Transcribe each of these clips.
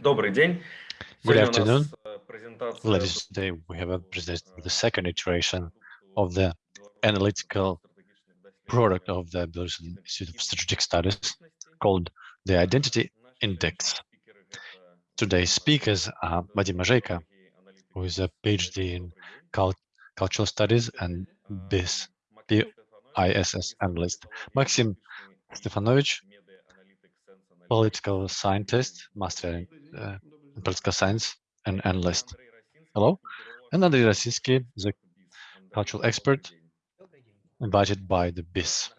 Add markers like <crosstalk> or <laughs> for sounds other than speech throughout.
Good afternoon. Ladies, today we have a presentation the second iteration of the analytical product of the Belarusian Institute of Strategic Studies called the Identity Index. Today's speakers are Vadim Mazheiko, who is a PhD in cult cultural studies and BIS, BISS analyst, Maxim Stefanovich, political scientist, master in uh, political science, and analyst. Hello. And Andrei Rasinsky, the cultural expert invited by the BISS.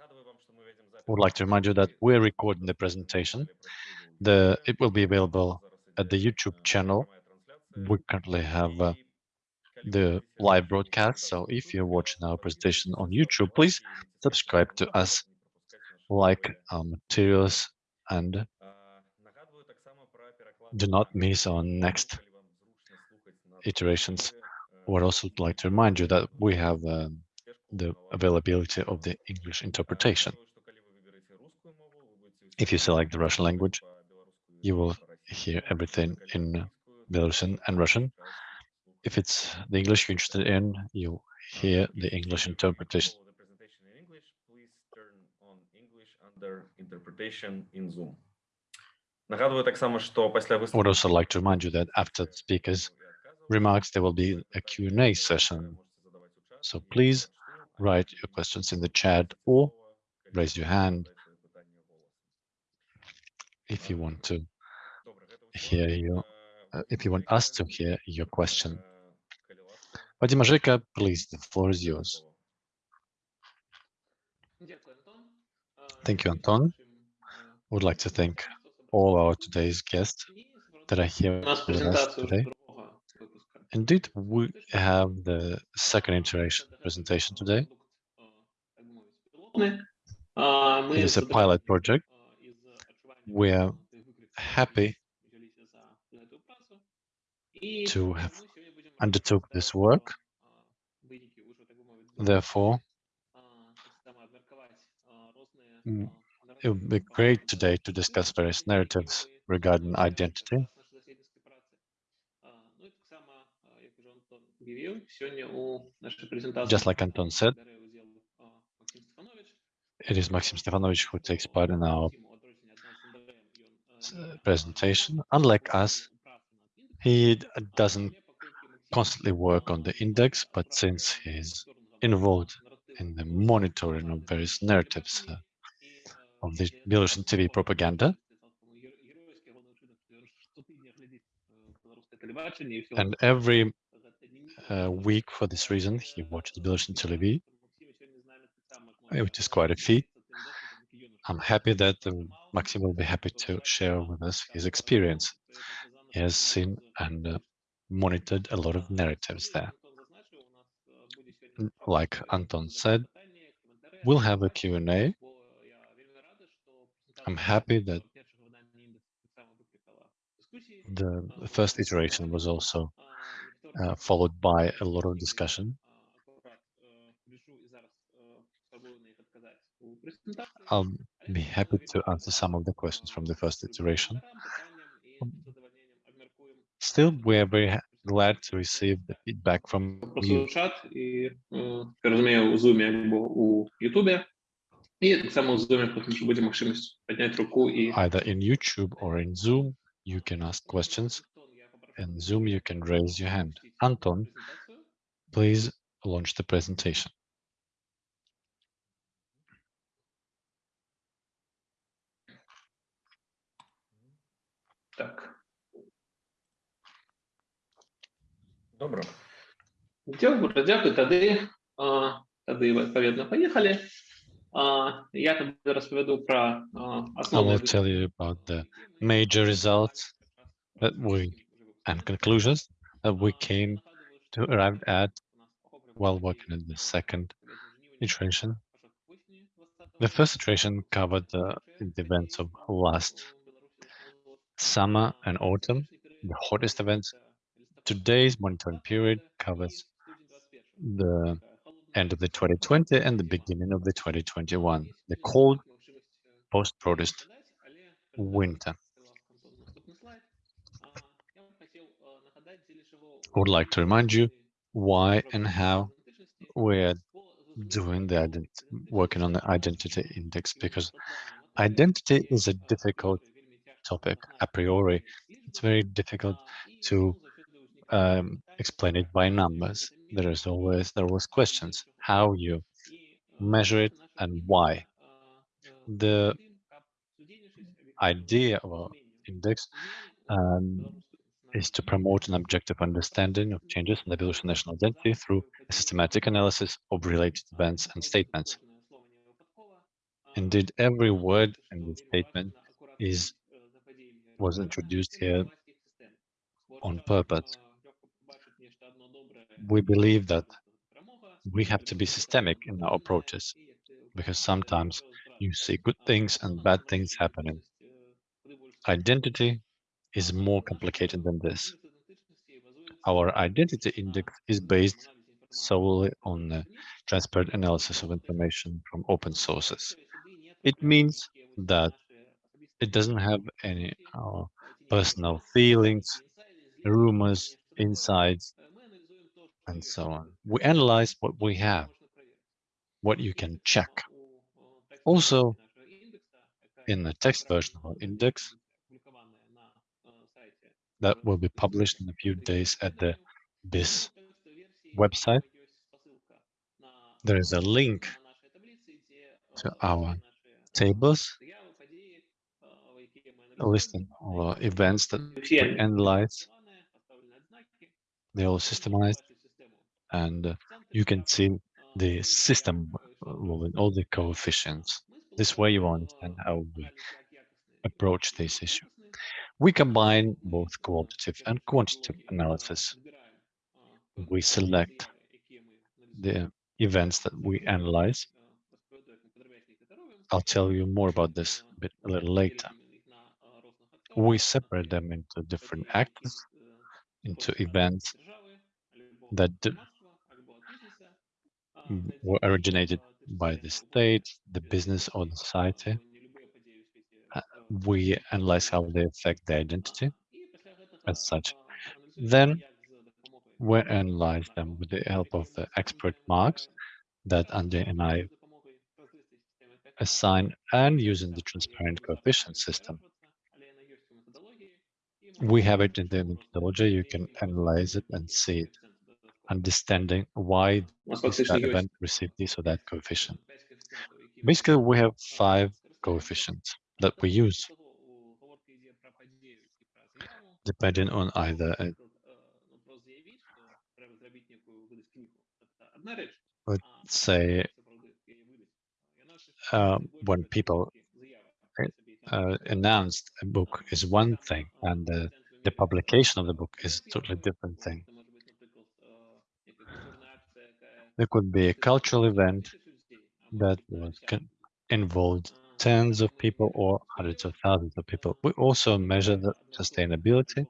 I would like to remind you that we're recording the presentation. The It will be available at the YouTube channel. We currently have uh, the live broadcast, so if you're watching our presentation on YouTube, please subscribe to us, like our materials, and do not miss our next iterations. I would also like to remind you that we have um, the availability of the English interpretation. If you select the Russian language, you will hear everything in Belarusian and Russian. If it's the English you're interested in, you hear the English interpretation. The presentation in English, please turn on English under interpretation in Zoom would also like to remind you that after the speakers' remarks, there will be a Q&A session. So please write your questions in the chat or raise your hand if you want to hear you, uh, if you want us to hear your question. Vadim Mazheiko, please, the floor is yours. Thank you, Anton. I would like to thank all our today's guests that are here with us today. Indeed, we have the second iteration presentation today. It is a pilot project. We are happy to have undertook this work. Therefore, it would be great today to discuss various narratives regarding identity. Just like Anton said, it is Maxim Stefanovich who takes part in our presentation. Unlike us, he doesn't constantly work on the index, but since he's involved in the monitoring of various narratives uh, of the Belarusian TV propaganda. And every uh, week for this reason, he watches Belarusian TV, which is quite a feat. I'm happy that um, Maxim will be happy to share with us his experience. He has seen and uh, monitored a lot of narratives there. Like Anton said, we'll have a Q&A I'm happy that the first iteration was also uh, followed by a lot of discussion. I'll be happy to answer some of the questions from the first iteration. Still, we are very glad to receive the feedback from you. І саме у Zoom потім буде можливість підняти руку і Either in YouTube or in Zoom, you can ask questions. In Zoom, you can raise your hand. Anton, please launch the presentation. Так. Добре. Дякую, дякую. Тоді, тоді, відповідно, поїхали. Я тобі розповіду про I will tell you about the major results that we and conclusions that we came to arrive at while working in the second iteration. The first iteration covered the, the events of last summer and autumn, the hottest events. Today's monitoring period covers the end of the 2020 and the beginning of the 2021, the cold post-protest winter. I would like to remind you why and how we're doing the working on the identity index because identity is a difficult topic a priori. It's very difficult to um, explain it by numbers. There is always there was questions how you measure it and why. The idea of index um, is to promote an objective understanding of changes in the Belarusian national identity through a systematic analysis of related events and statements. Indeed, every word in the statement is was introduced here on purpose. We believe that we have to be systemic in our approaches because sometimes you see good things and bad things happening. Identity is more complicated than this. Our identity index is based solely on the transparent analysis of information from open sources. It means that it doesn't have any uh, personal feelings, rumors, insights, and so on. We analyze what we have, what you can check. Also, in the text version of our index, that will be published in a few days at the BISS website. There is a link to our tables, listing of events that we analyze. They're all systemized, and uh, you can see the system with all the coefficients. This way you understand how we approach this issue. We combine both qualitative and quantitative analysis. We select the events that we analyze. I'll tell you more about this a bit a little later. We separate them into different actors, into events that were originated by the state, the business or the society. Uh, we analyze how they affect the identity as such. Then we analyze them with the help of the expert marks that Andrei and I assign and using the transparent coefficient system. We have it in the methodology, you can analyze it and see it, understanding why that event received this or that coefficient. Basically, we have five coefficients that we use, depending on either, a, let's say, uh, when people uh, announced a book is one thing, and the, the publication of the book is a totally different thing. There could be a cultural event that involved tens of people or hundreds of thousands of people. We also measure the sustainability,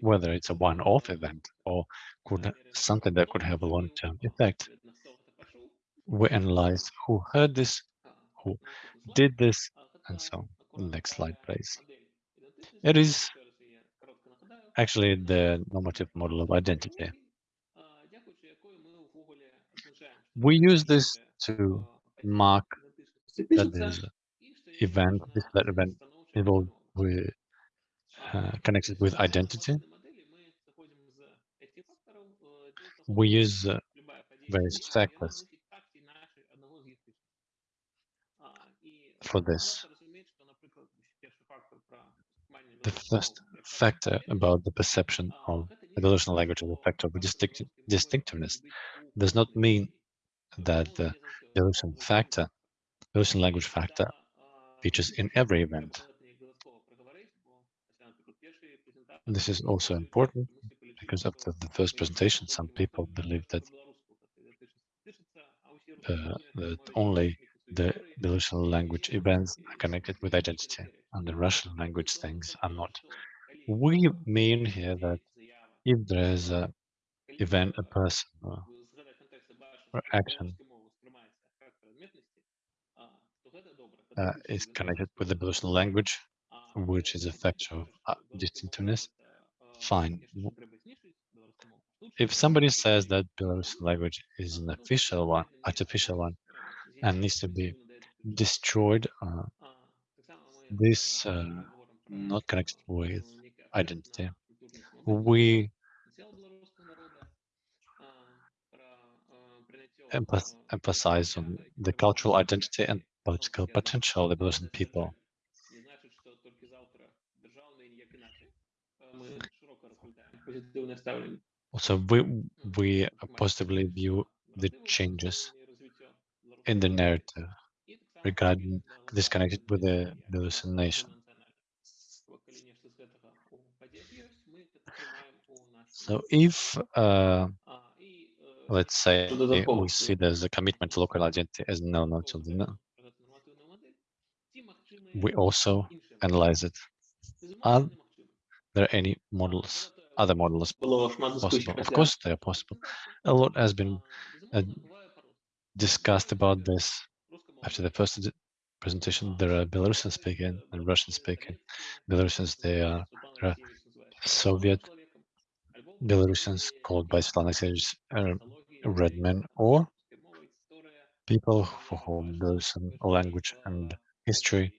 whether it's a one-off event or could something that could have a long-term effect. We analyze who heard this, who did this, and so on. Next slide, please. It is actually the normative model of identity. We use this to mark that this event, this that event involved with uh, connected with identity. We use uh, various factors for this. The first factor about the perception of the language as a factor of distinct distinctiveness does not mean that the Belarusian factor, Belarusian language factor, features in every event. This is also important because after the first presentation, some people believe that uh, that only the Belarusian language events are connected with identity and the Russian language things are not. We mean here that if there is a event, a person, action uh, is connected with the Belarusian language, which is a factor of uh, distinctiveness, fine. if somebody says that Belarusian language is an official one, artificial one, and needs to be destroyed, uh, this uh, not connected with identity. We emphasize on the cultural identity and political potential of the Belarusian people. Also, we, we positively view the changes in the narrative regarding disconnected with the Belarusian nation. So if, uh, let's say eh, we see there's a commitment to local identity as no, no, children, no. We also analyze it. Are there any models, other models possible? Of course they are possible. A lot has been uh, discussed about this after the first presentation. There are Belarusian speaking and Russian speaking. Belarusians, they are, are Soviet Belarusians called by Svetlana Alexievich uh, red men or people for whom Belarusian language and history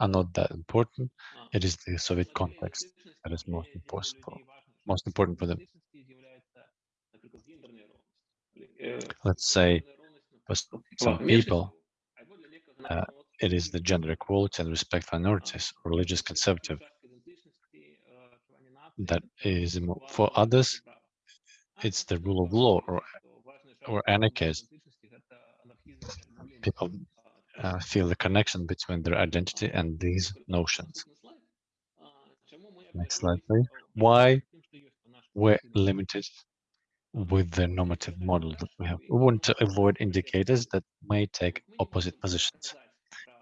are not that important. It is the Soviet context that is most important, for, most important for them. Let's say for some people, uh, it is the gender equality and respect for minorities, religious conservative. That is for others, it's the rule of law or or anarchist. People uh, feel the connection between their identity and these notions. Next slide, please. Why we're limited with the normative model that we have. We want to avoid indicators that may take opposite positions.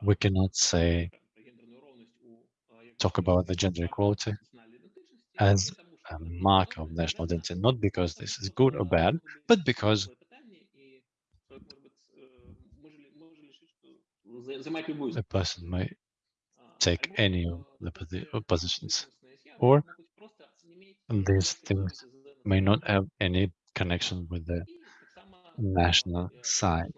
We cannot say, talk about the gender equality as a mark of national identity, not because this is good or bad, but because a person may take any of the positions, or these things may not have any connection with the national side.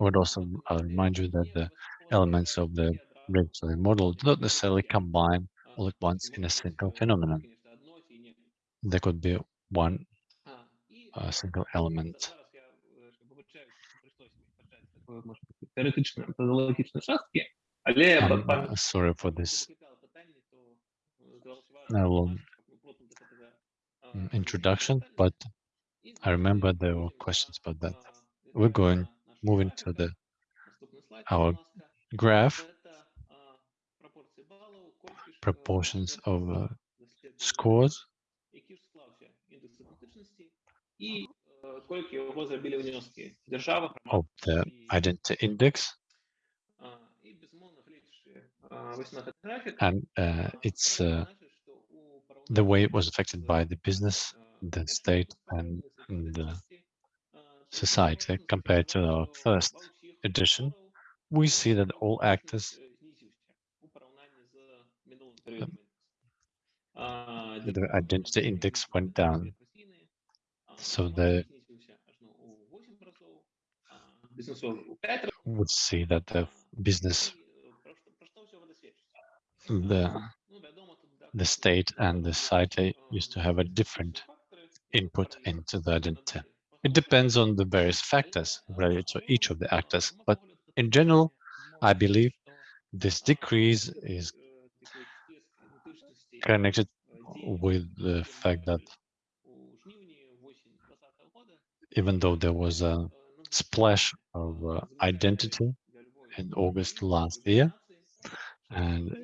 I would also uh, remind you that the elements of the regulatory model do not necessarily combine all at once in a single phenomenon. There could be one uh, single element. I'm uh, sorry for this. I will mm, introduction, but I remember there were questions about that. We're going, moving to the our graph proportions of uh, scores. Of the identity index. And uh, it's uh, the way it was affected by the business, the state, and, and the society compared to our first edition. We see that all actors the identity index went down. So the would see that the business, the the state and the site used to have a different input into the identity. It depends on the various factors related to each of the actors, but in general, I believe this decrease is connected with the fact that even though there was a splash of uh, identity in August last year, and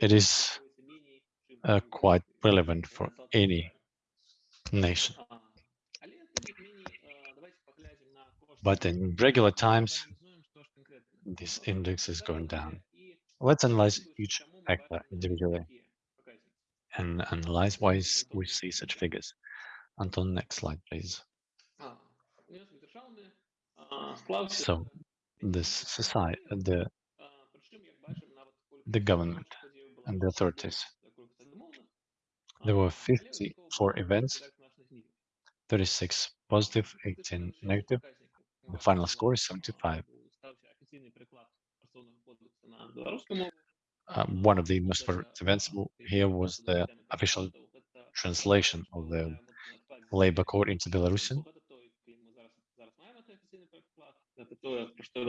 it is uh, quite relevant for any nation. But in regular times, this index is going down. Let's analyze each actor individually and analyze why we see such figures. Until next slide, please. So this society, the the government and the authorities There were 54 events, 36 positive, 18 negative. The final score is 75. Uh, one of the most important events here was the official translation of the labor code into Belarusian.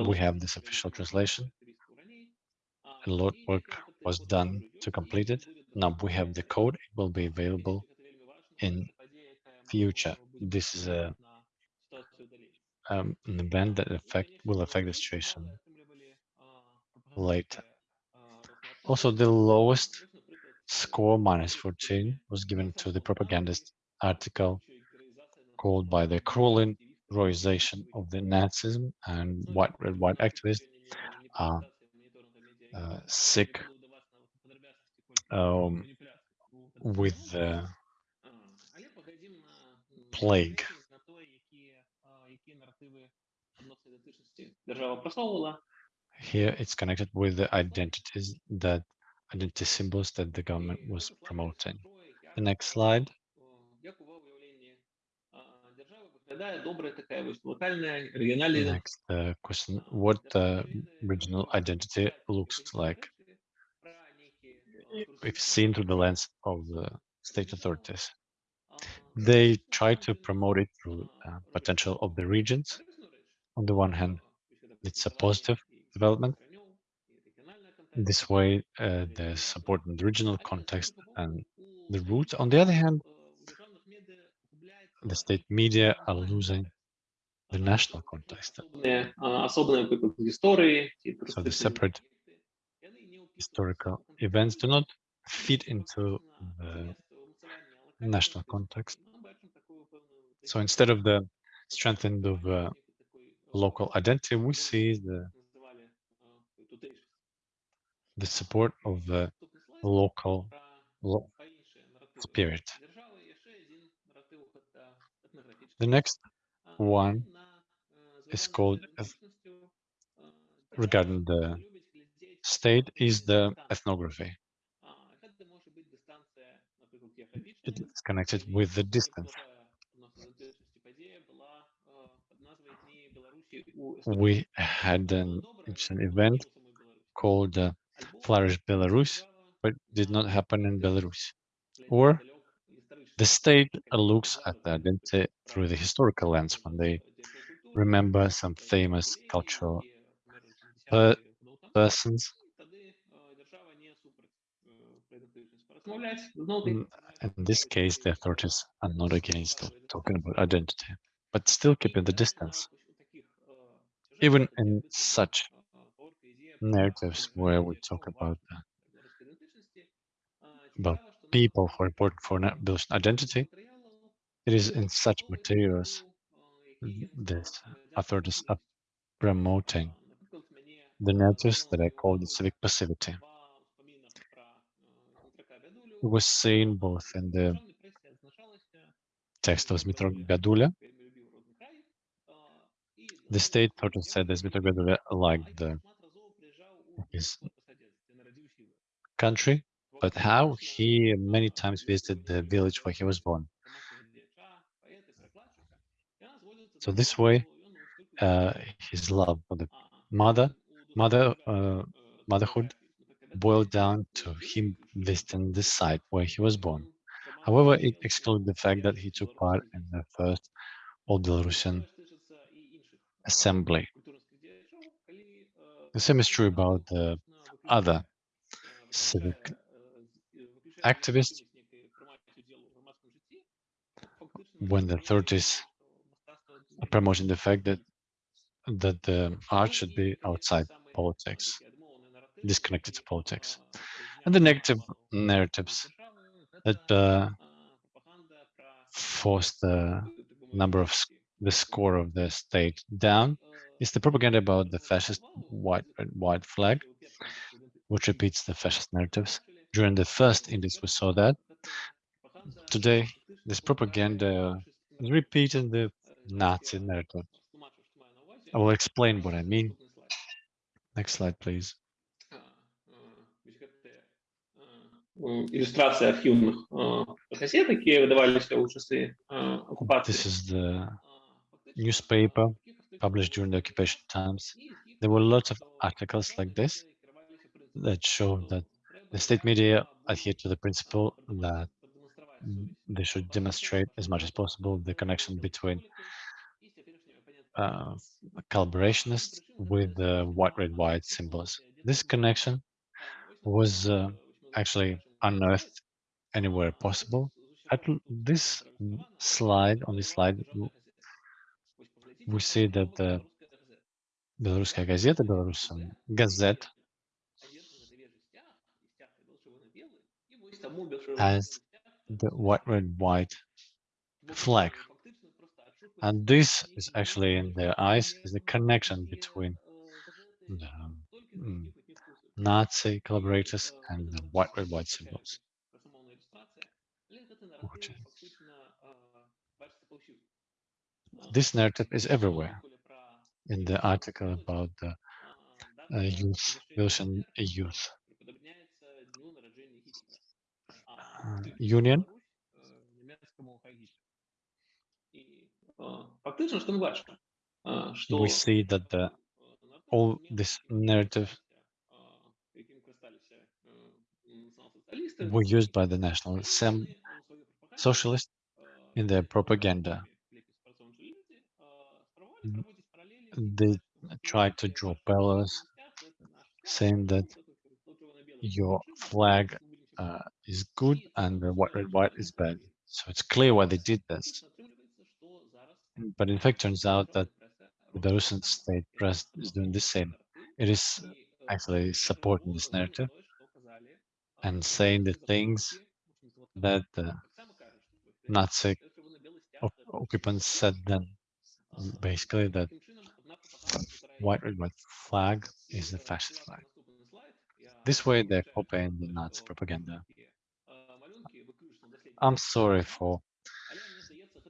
We have this official translation. A lot of work was done to complete it. Now we have the code. It will be available in future. This is a um, an event that affect will affect the situation later. Also, the lowest score minus 14 was given to the propagandist article called by the cruel cruelization of the Nazism and white red white activists are uh, sick um, with the plague. Here it's connected with the identities that identity symbols that the government was promoting. The next slide. Next uh, question, what uh, regional identity looks like if seen through the lens of the state authorities? They try to promote it through uh, potential of the regions. On the one hand, it's a positive development. This way, uh, there's support in the regional context and the roots. On the other hand, the state media are losing the national context. So the separate historical events do not fit into the national context. So instead of the strengthening of uh, local identity, we see the the support of the local lo spirit. The next one is called regarding the state is the ethnography. It's connected with the distance. We had an, event called uh, Flourish Belarus, but did not happen in Belarus. Or the state looks at the identity through the historical lens when they remember some famous cultural per persons. Mm, in this case, the authorities are not against talking about identity, but still keeping the distance. Even in such narratives where we talk about about people who are important for Belarusian identity, it is in such materials that authorities are promoting the narratives that I call the civic passivity. It was seen both in the text of Dmitro Biadulia. The state of said that Dmitro Biadulia liked the, his country? But how he many times visited the village where he was born. So this way, uh, his love for the mother, mother, uh, motherhood boiled down to him visiting the site where he was born. However, it excluded the fact that he took part in the first All Belarusian assembly. The same is true about the other civic activists. When the authorities are promoting the fact that that the art should be outside politics, disconnected to politics, and the negative narratives that uh, force the number of the score of the state down is the propaganda about the fascist white white flag, which repeats the fascist narratives during the first index, we saw that. Today, this propaganda is repeating the Nazi narrative. I will explain what I mean. Next slide, please. иллюстрация архивных газет, які видавалися у часи окупації. This is the newspaper published during the occupation times. There were lots of articles like this that show that the state media adhere to the principle that they should demonstrate as much as possible the connection between uh, collaborationists with the white, red, white symbols. This connection was uh, actually unearthed anywhere possible. At this slide, on this slide, we see that the Белорусская газета, Belarusian Gazette has the white, red, white flag. And this is actually in their eyes is the connection between the mm, Nazi collaborators and the white, red, white symbols. This narrative is everywhere in the article about the uh, youth, Russian youth uh, union. We see that the all this narrative were used by the National Socialists in their propaganda. They tried to draw parallels, saying that your flag uh, is good and the white, red, white is bad. So it's clear why they did this. But in fact, turns out that the Belarusian state press is doing the same. It is actually supporting this narrative and saying the things that the Nazi occupants said then. Basically, that white, red, flag is the fascist flag. This way, they're copying the Nazi propaganda. I'm sorry for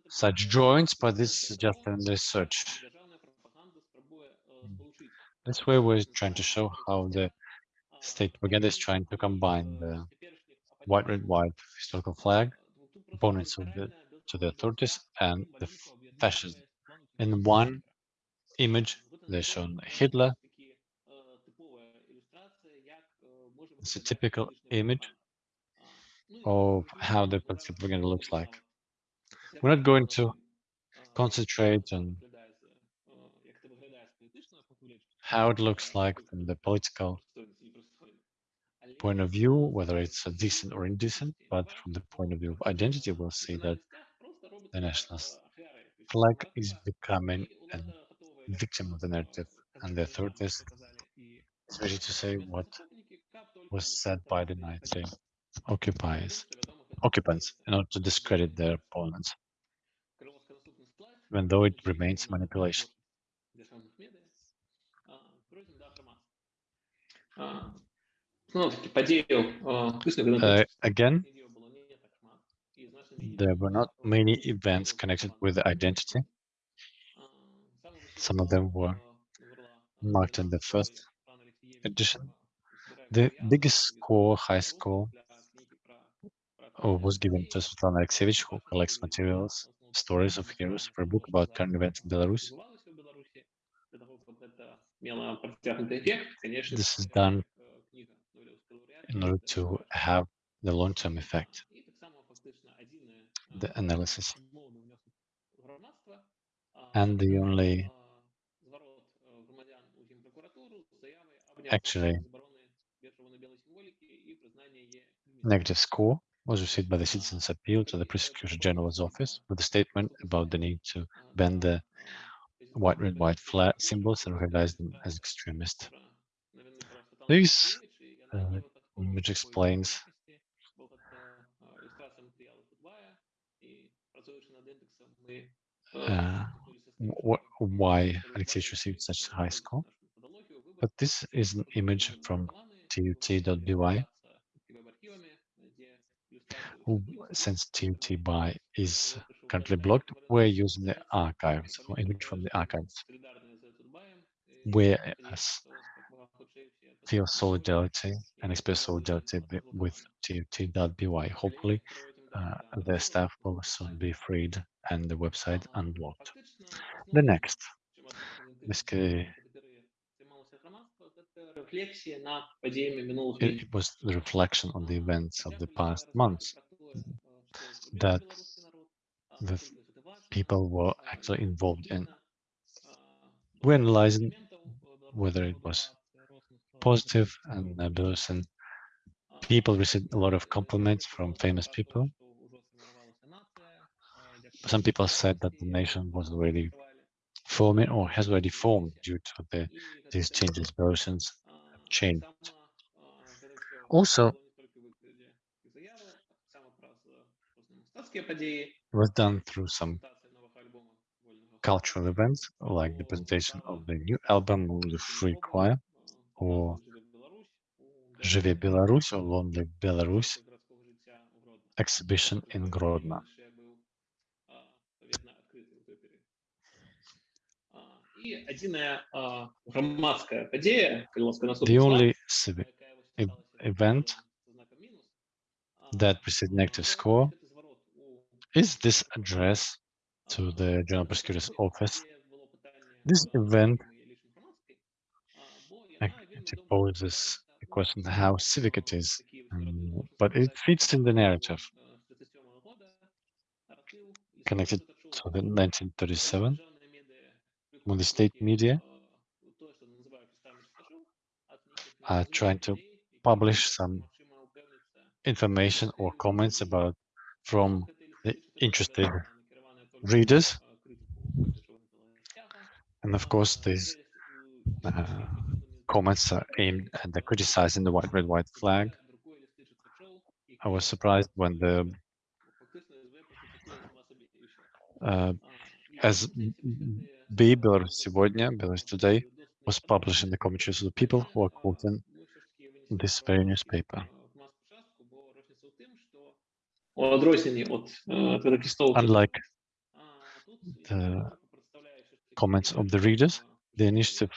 such drawings, but this is just in research. This way, we're trying to show how the state propaganda is trying to combine the white, red, white historical flag, opponents of the, to the authorities, and the fascism. In one image, they shown Hitler. It's a typical image of how the propaganda looks like. We're not going to concentrate on how it looks like from the political point of view, whether it's decent or indecent, but from the point of view of identity, we'll see that the national flag is becoming a victim of the narrative, and the authorities is ready to say what was said by the Nazi occupiers, occupants, in order to discredit their opponents, even though it remains manipulation. Uh, again, there were not many events connected with identity. Some of them were marked in the first edition. The biggest score, high score, uh, was given to Svetlana Alexievich, who collects materials, stories of heroes for a book about current events in Belarus. This is done in order to have the long-term effect, the analysis. And the only actually negative score was received by the Citizens Appeal to the Prosecutor General's office with a statement about the need to ban the white, red, white flag symbols and recognize them as extremist. This uh, image explains uh, wh why Alexei received such a high score. But this is an image from tut.by. Since tut.by is currently blocked, we're using the archives or image from the archives. Where feel solidarity and express solidarity with tut.by. Hopefully, uh, their staff will soon be freed and the website unblocked. The next, it, it was the reflection on the events of the past months that the people were actually involved in. We're analyzing whether it was positive and nebulous and people received a lot of compliments from famous people. Some people said that the nation was already forming or has already formed due to the, these changes, versions have changed. Also, was done through some cultural events like the presentation of the new album the Free Choir or Живе Беларусь or Long Live Belarus exhibition in Grodno. The only civic e event that received negative score is this address to the General Prosecutor's Office. This event poses a question how civic it is, um, but it fits in the narrative connected to the 1937 when the state media are trying to publish some information or comments about from the interested readers. And of course, these uh, comments are aimed at the criticizing the white, red, white flag. I was surprised when the uh, as B Belarus сегодня, Belarus Today, was published in the commentaries of the people who are quoting this very newspaper. Unlike the comments of the readers, the initiative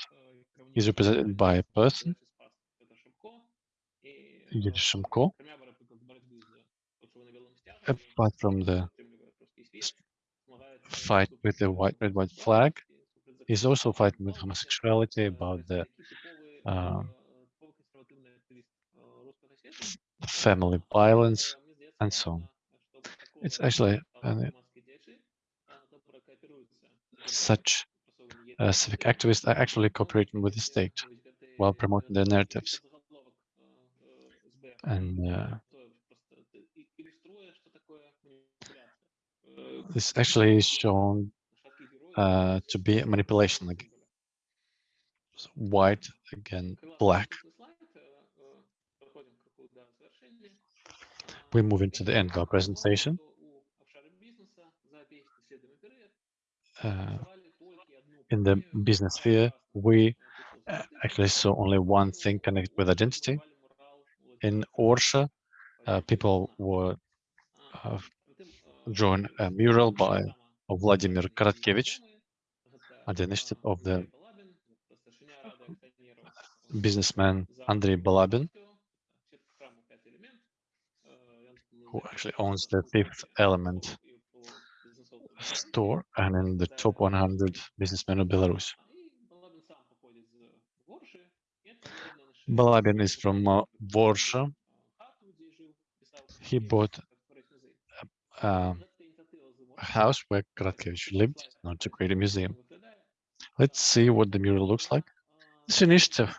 is represented by a person, Shimko, apart from the fight with the white red white flag, he's also fighting with homosexuality about the uh, family violence and so on. It's actually such civic activists are actually cooperating with the state while promoting their narratives. And uh, this actually is shown uh, to be a manipulation, like white again black. We move into the end of our presentation. Uh, in the business sphere, we uh, actually saw only one thing connected with identity. In Orsha, uh, people were uh, a mural by Vladimir Karatkevich at the initiative of the businessman Andrei Balabin, who actually owns the fifth element store and in the top 100 businessmen of Belarus. Balabin is from uh, Orsha. He bought a, a, house where Karatkevich lived, not to create a museum. Let's see what the mural looks like. This initiative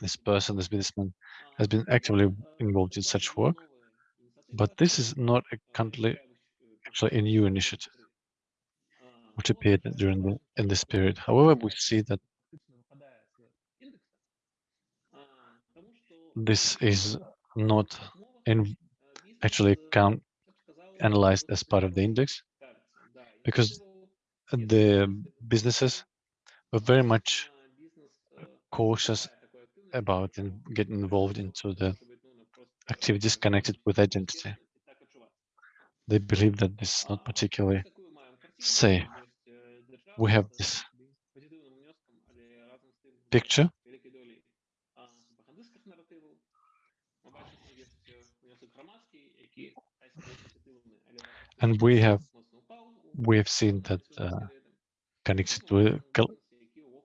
this person, this businessman, has been actively involved in such work, but this is not a country, actually a new initiative, which appeared during the in this period. However, we see that this is not in actually count analyzed as part of the index because the businesses were very much cautious about and get involved into the activities connected with identity. They believe that this is not particularly safe. We have this picture. And we have we have seen that uh, connected to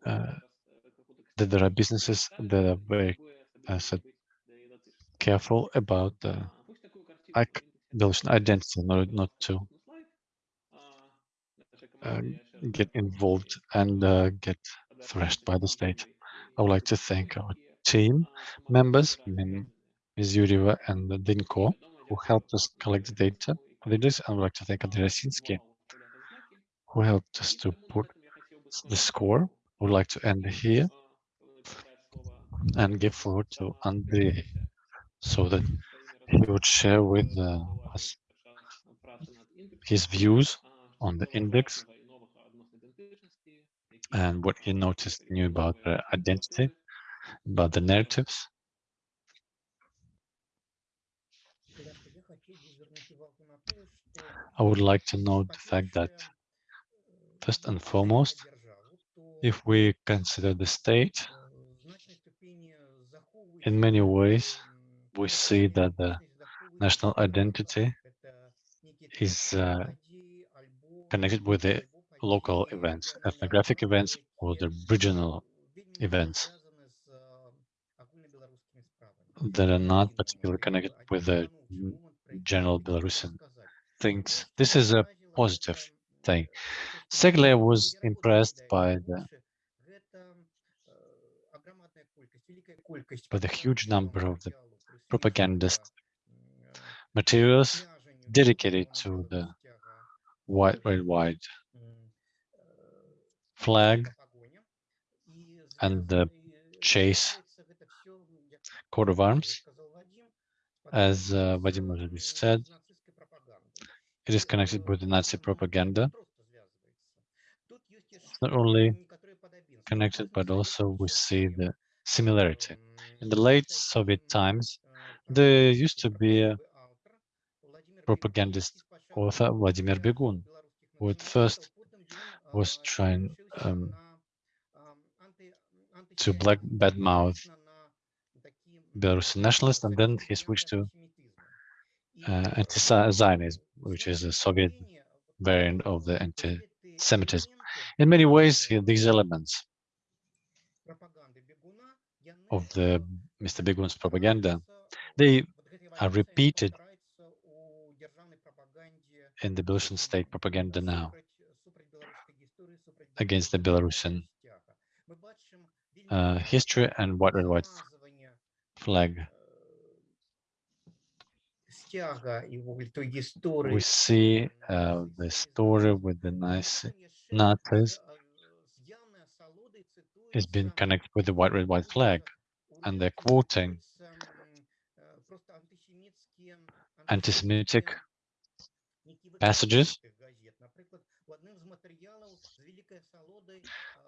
uh, that there are businesses that are very uh, careful about the ic- Belarusian identity, not not to uh, get involved and uh, get thrashed by the state. I would like to thank our team members, Ms. Yurieva and Dinko, who helped us collect the data for this. I would like to thank Andrei Rasinsky, who helped us to put the score. I would like to end here and give floor to Andrei so that he would share with uh, us his views on the index and what he noticed new about the identity, about the narratives. I would like to note the fact that first and foremost, if we consider the state, in many ways, we see that the national identity is uh, connected with the local events, ethnographic events, or the regional events that are not particularly connected with the general Belarusian things. This is a positive thing. I was impressed by the by the huge number of the propagandist materials dedicated to the white, red, white flag and the chase coat of arms. As uh, Vadim already said, it is connected with the Nazi propaganda. It's not only connected, but also we see the similarity. In the late Soviet times, there used to be a propagandist author, Vladimir Begun, who at first was trying um, to black badmouth Belarusian nationalists, and then he switched to uh, anti-Zionism, which is a Soviet variant of the anti-Semitism. In many ways, these elements of the Mr. Begun's propaganda, they are repeated in the Belarusian state propaganda now against the Belarusian uh, history and white red white flag. We see uh, the story with the nice Nazis is being connected with the white red white flag, and they're quoting anti-Semitic passages.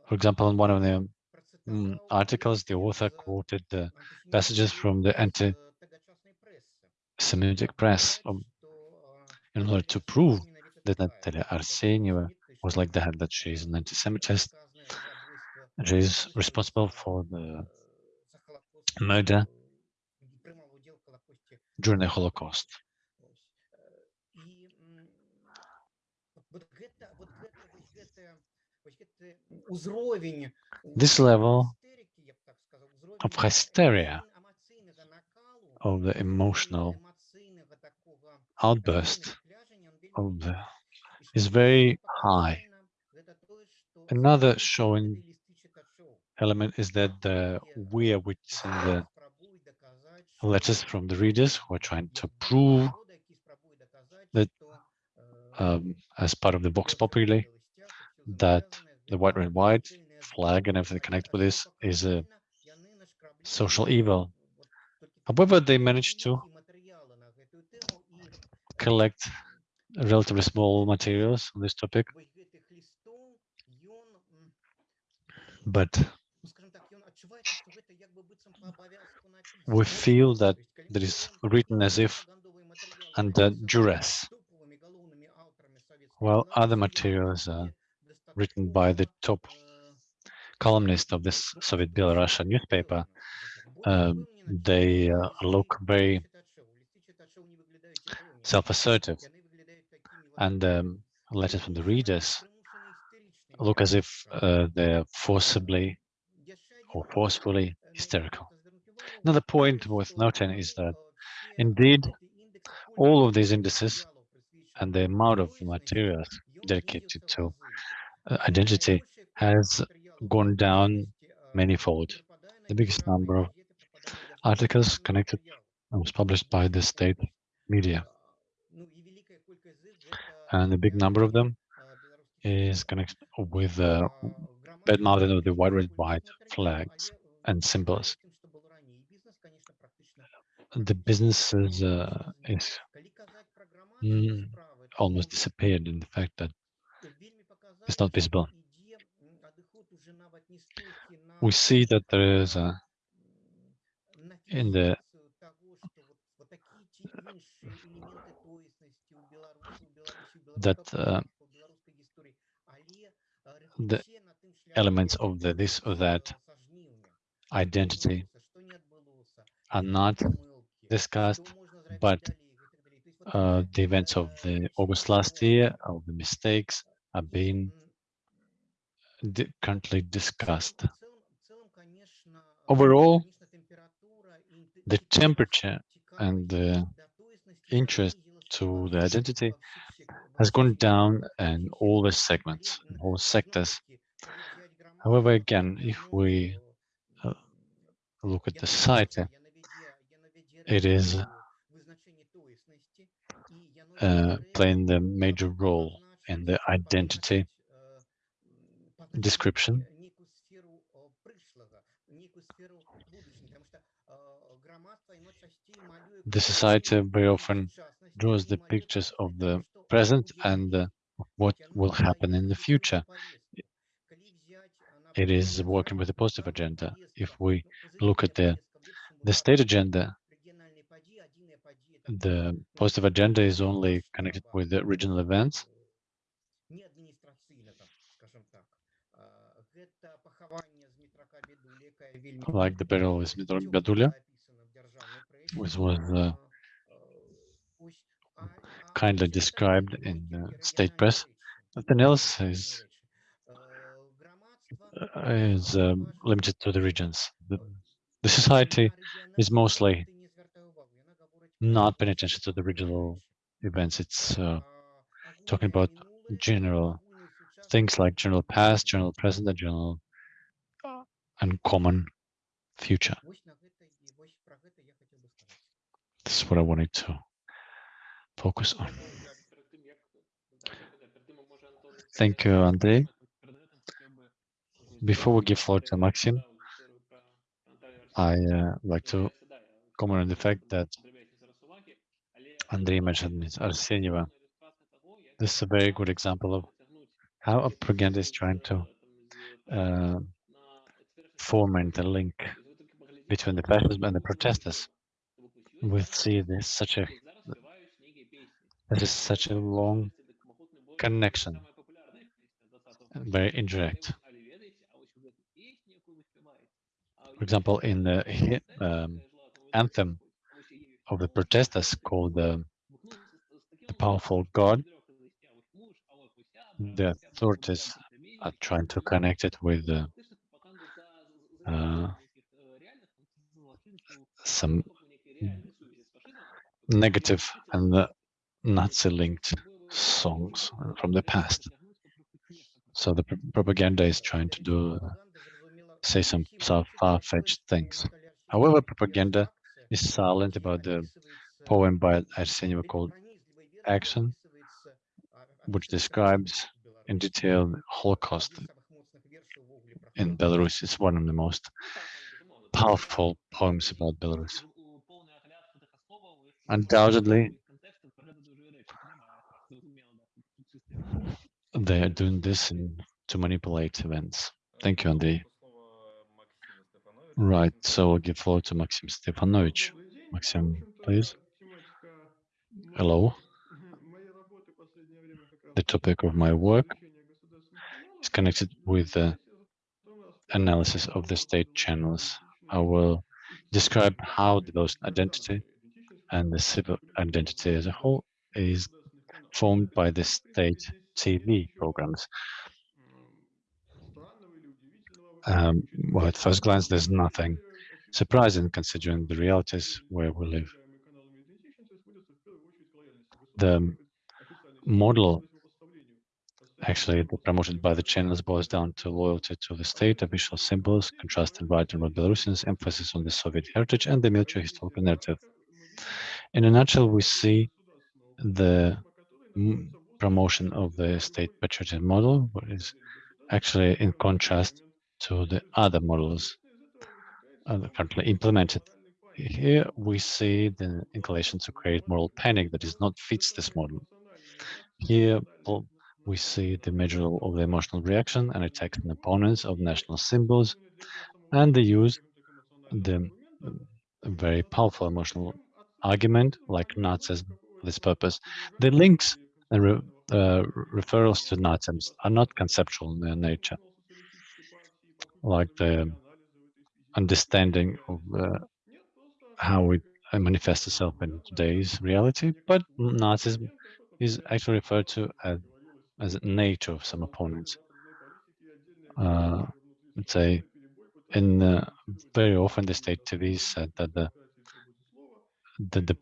For example, in one of the mm, articles, the author quoted the passages from the anti-Semitic press. um, in order to prove that Natalia Arsenyeva was like that, that she is an anti-Semitist. She is responsible for the murder during the Holocaust. This level of hysteria, of the emotional outburst of the, is very high. Another showing element is that the, we are witnessing the letters from the readers who are trying to prove that um, as part of the Vox Populi that the white, red, white flag and everything connected with this is a social evil. However, they managed to collect relatively small materials on this topic, but we feel that that is written as if under duress, while other materials are written by the top columnist of this Soviet Belarusian newspaper, um, they uh, look very self-assertive. and um, letters from the readers look as if uh, they're forcibly or forcefully hysterical. Another point worth noting is that indeed all of these indices and the amount of materials dedicated to uh, identity has gone down manifold. The biggest number of articles connected was published by the state media. And a big number of them is connected with the bad mouthing of the white, red, white flags and symbols. The business is, uh, is mm, almost disappeared in the fact that it's not visible. We see that there is a, in the that uh, the elements of the this or that identity are not discussed, but uh, the events of the August last year, of the mistakes, are being di currently discussed. Overall, the temperature and the interest to the identity has gone down in all the segments, all sectors. However, again, if we look at the society, it is uh, playing the major role in the identity description. The society very often draws the pictures of the present and uh, what will happen in the future. It is working with a positive agenda. If we look at the the state agenda, the positive agenda is only connected with the regional events. Like the burial with Biadulia, which was uh, kindly described in the state press. Nothing else is is um, limited to the regions. The, the society is mostly not paying attention to the regional events. It's uh, talking about general things like general past, general present, and general and common future. This is what I wanted to focus on. Thank you, Andrei. Before we give floor to Maxim, I uh, like to comment on the fact that Andrei mentioned Ms. Arsenyeva. This is a very good example of how a propaganda is trying to uh, a link between the fascism and the protesters. We see this such a this is such a long connection, very indirect. For example, in the <laughs> um, anthem of the protesters called the, the Powerful God, the authorities are trying to connect it with uh, uh, some negative and Nazi-linked songs from the past. So the propaganda is trying to do uh, say some far-fetched things. However, propaganda is silent about the poem by Arsenyev called Action, which describes in detail the Holocaust in Belarus. It's one of the most powerful poems about Belarus. Undoubtedly, they are doing this in, to manipulate events. Thank you, Andy. Right, so I'll give floor to Maxim Stefanovich. Maxim, please. Hello. The topic of my work is connected with the analysis of the state channels. I will describe how the identity and the civil identity as a whole is formed by the state TV programs. Um, well, at first glance, there's nothing surprising considering the realities where we live. The model actually promoted by the channels boils down to loyalty to the state, official symbols, contrast and right and wrong Belarusians, emphasis on the Soviet heritage and the military historical narrative. In a nutshell, we see the promotion of the state patriotism model, which is actually in contrast to the other models currently implemented. Here we see the inclination to create moral panic that is not fits this model. Here we see the measure of the emotional reaction and attacks on opponents of national symbols and the use the very powerful emotional argument like Nazism for this purpose. The links and re, uh, referrals to Nazism are not conceptual in their nature, like the understanding of uh, how it manifests itself in today's reality, but Nazism is actually referred to as, as nature of some opponents. Uh, let's say, in uh, very often the state TV said that the that the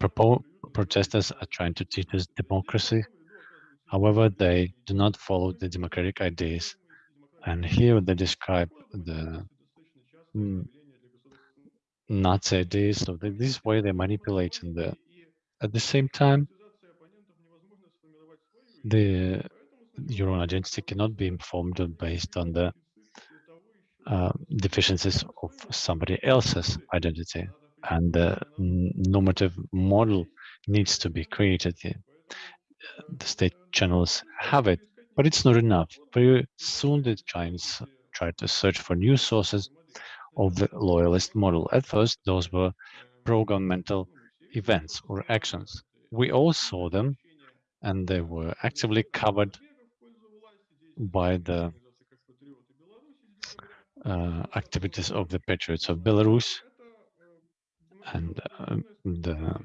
protesters are trying to teach us democracy. However, they do not follow the democratic ideas. And here they describe the mm, Nazi ideas. So this way they manipulate and the, at the same time, the your own identity cannot be informed based on the uh, deficiencies of somebody else's identity and the normative model needs to be created. The state channels have it, but it's not enough. Very soon the Chinese tried to search for new sources of the loyalist model. At first, those were pro-governmental events or actions. We all saw them, and they were actively covered by the uh, activities of the patriots of Belarus and uh, the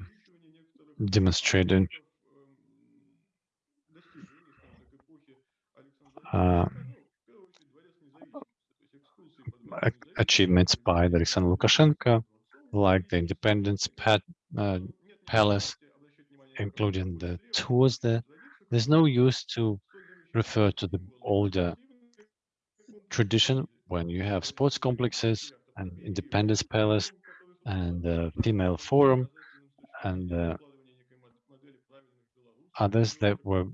demonstrated achievements by Alexander Lukashenko, like the Independence uh, Palace, including the tours there. There's no use to refer to the older tradition when you have sports complexes and Independence Palace and the female forum and uh, others that were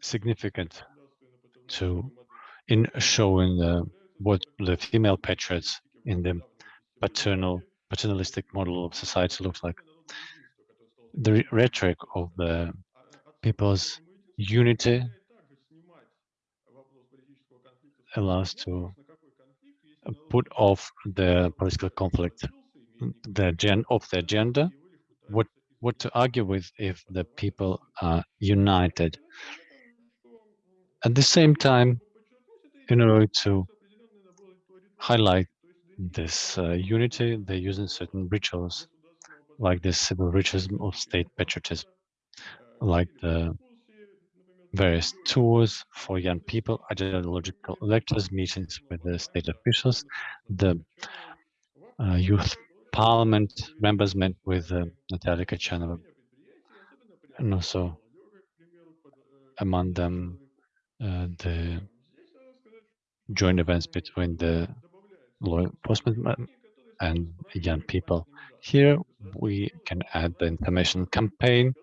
significant to in showing uh, what the female patriots in the paternal paternalistic model of society looks like. The rhetoric of the people's unity allows to put off the political conflict the gen of the agenda, what what to argue with if the people are united. At the same time, in order to highlight this uh, unity, they're using certain rituals, like the civil ritualism of state patriotism, like the various tours for young people, ideological lectures, meetings with the state officials, the uh, youth parliament members met with uh, Natalia Kachanova. And also among them, uh, the joint events between the law enforcement and young people. Here we can add the information campaign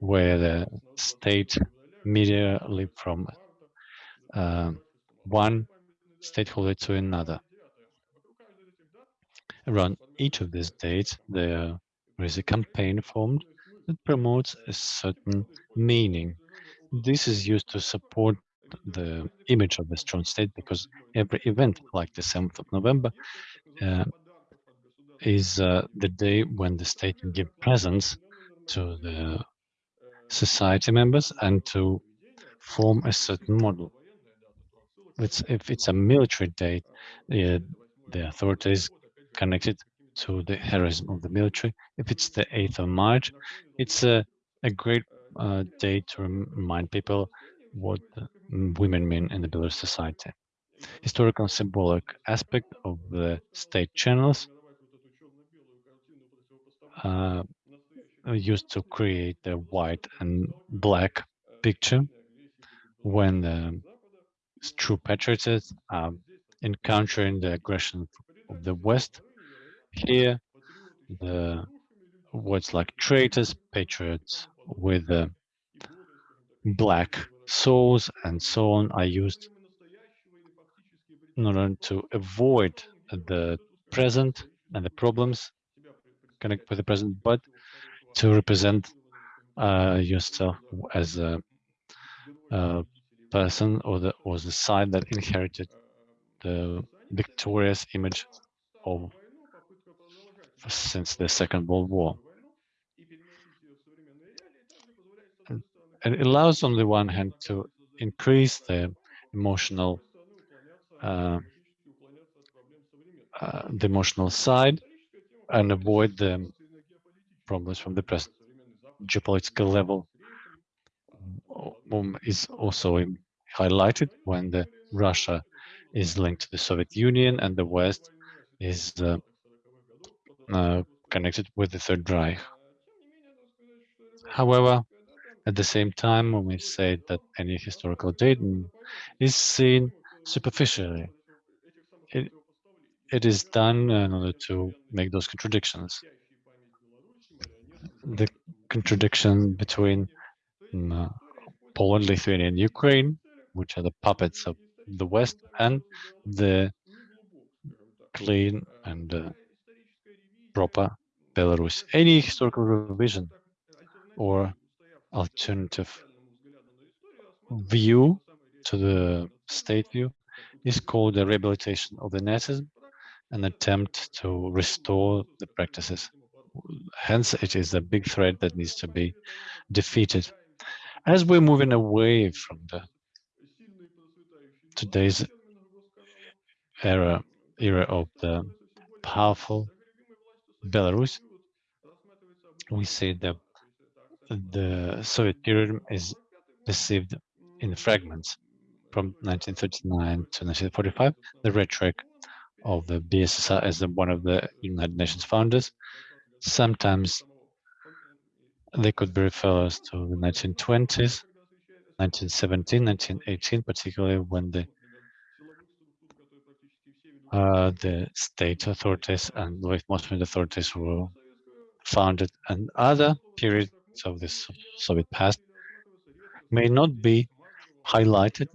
where the state media leap from uh, one stakeholder to another around each of these dates, there is a campaign formed that promotes a certain meaning. This is used to support the image of the strong state because every event like the 7th of November uh, is uh, the day when the state can give presents to the society members and to form a certain model. It's, if it's a military date, the, the authorities connected to the heroism of the military. If it's the 8th of March, it's a, a great uh, day to remind people what women mean in the Belarus society. Historical and symbolic aspect of the state channels uh, used to create the white and black picture when the true patriots are encountering the aggression of the West. Here, the words like traitors, patriots with the black souls and so on I used in order to avoid the present and the problems connect with the present, but to represent uh, yourself as a, a, person or the or the side that inherited the victorious image of since the Second World War. And it allows on the one hand to increase the emotional uh, uh, the emotional side and avoid the problems from the present geopolitical level is also highlighted when the Russia is linked to the Soviet Union and the West is uh, uh, connected with the Third Reich. However, at the same time, when we say that any historical data is seen superficially, it, it is done in order to make those contradictions. The contradiction between uh, Poland, Lithuania, and Ukraine, which are the puppets of the West, and the clean and uh, proper Belarus. Any historical revision or alternative view to the state view is called the rehabilitation of the Nazism, an attempt to restore the practices. Hence, it is a big threat that needs to be defeated. As we're moving away from the today's era era of the powerful Belarus, we see that the Soviet period is perceived in fragments from 1939 to 1945, the rhetoric of the BSSR as one of the United Nations founders. Sometimes they could be referred to the 1920s, 1917, 1918, particularly when the uh, the state authorities and most authorities were founded and other periods of the Soviet past may not be highlighted.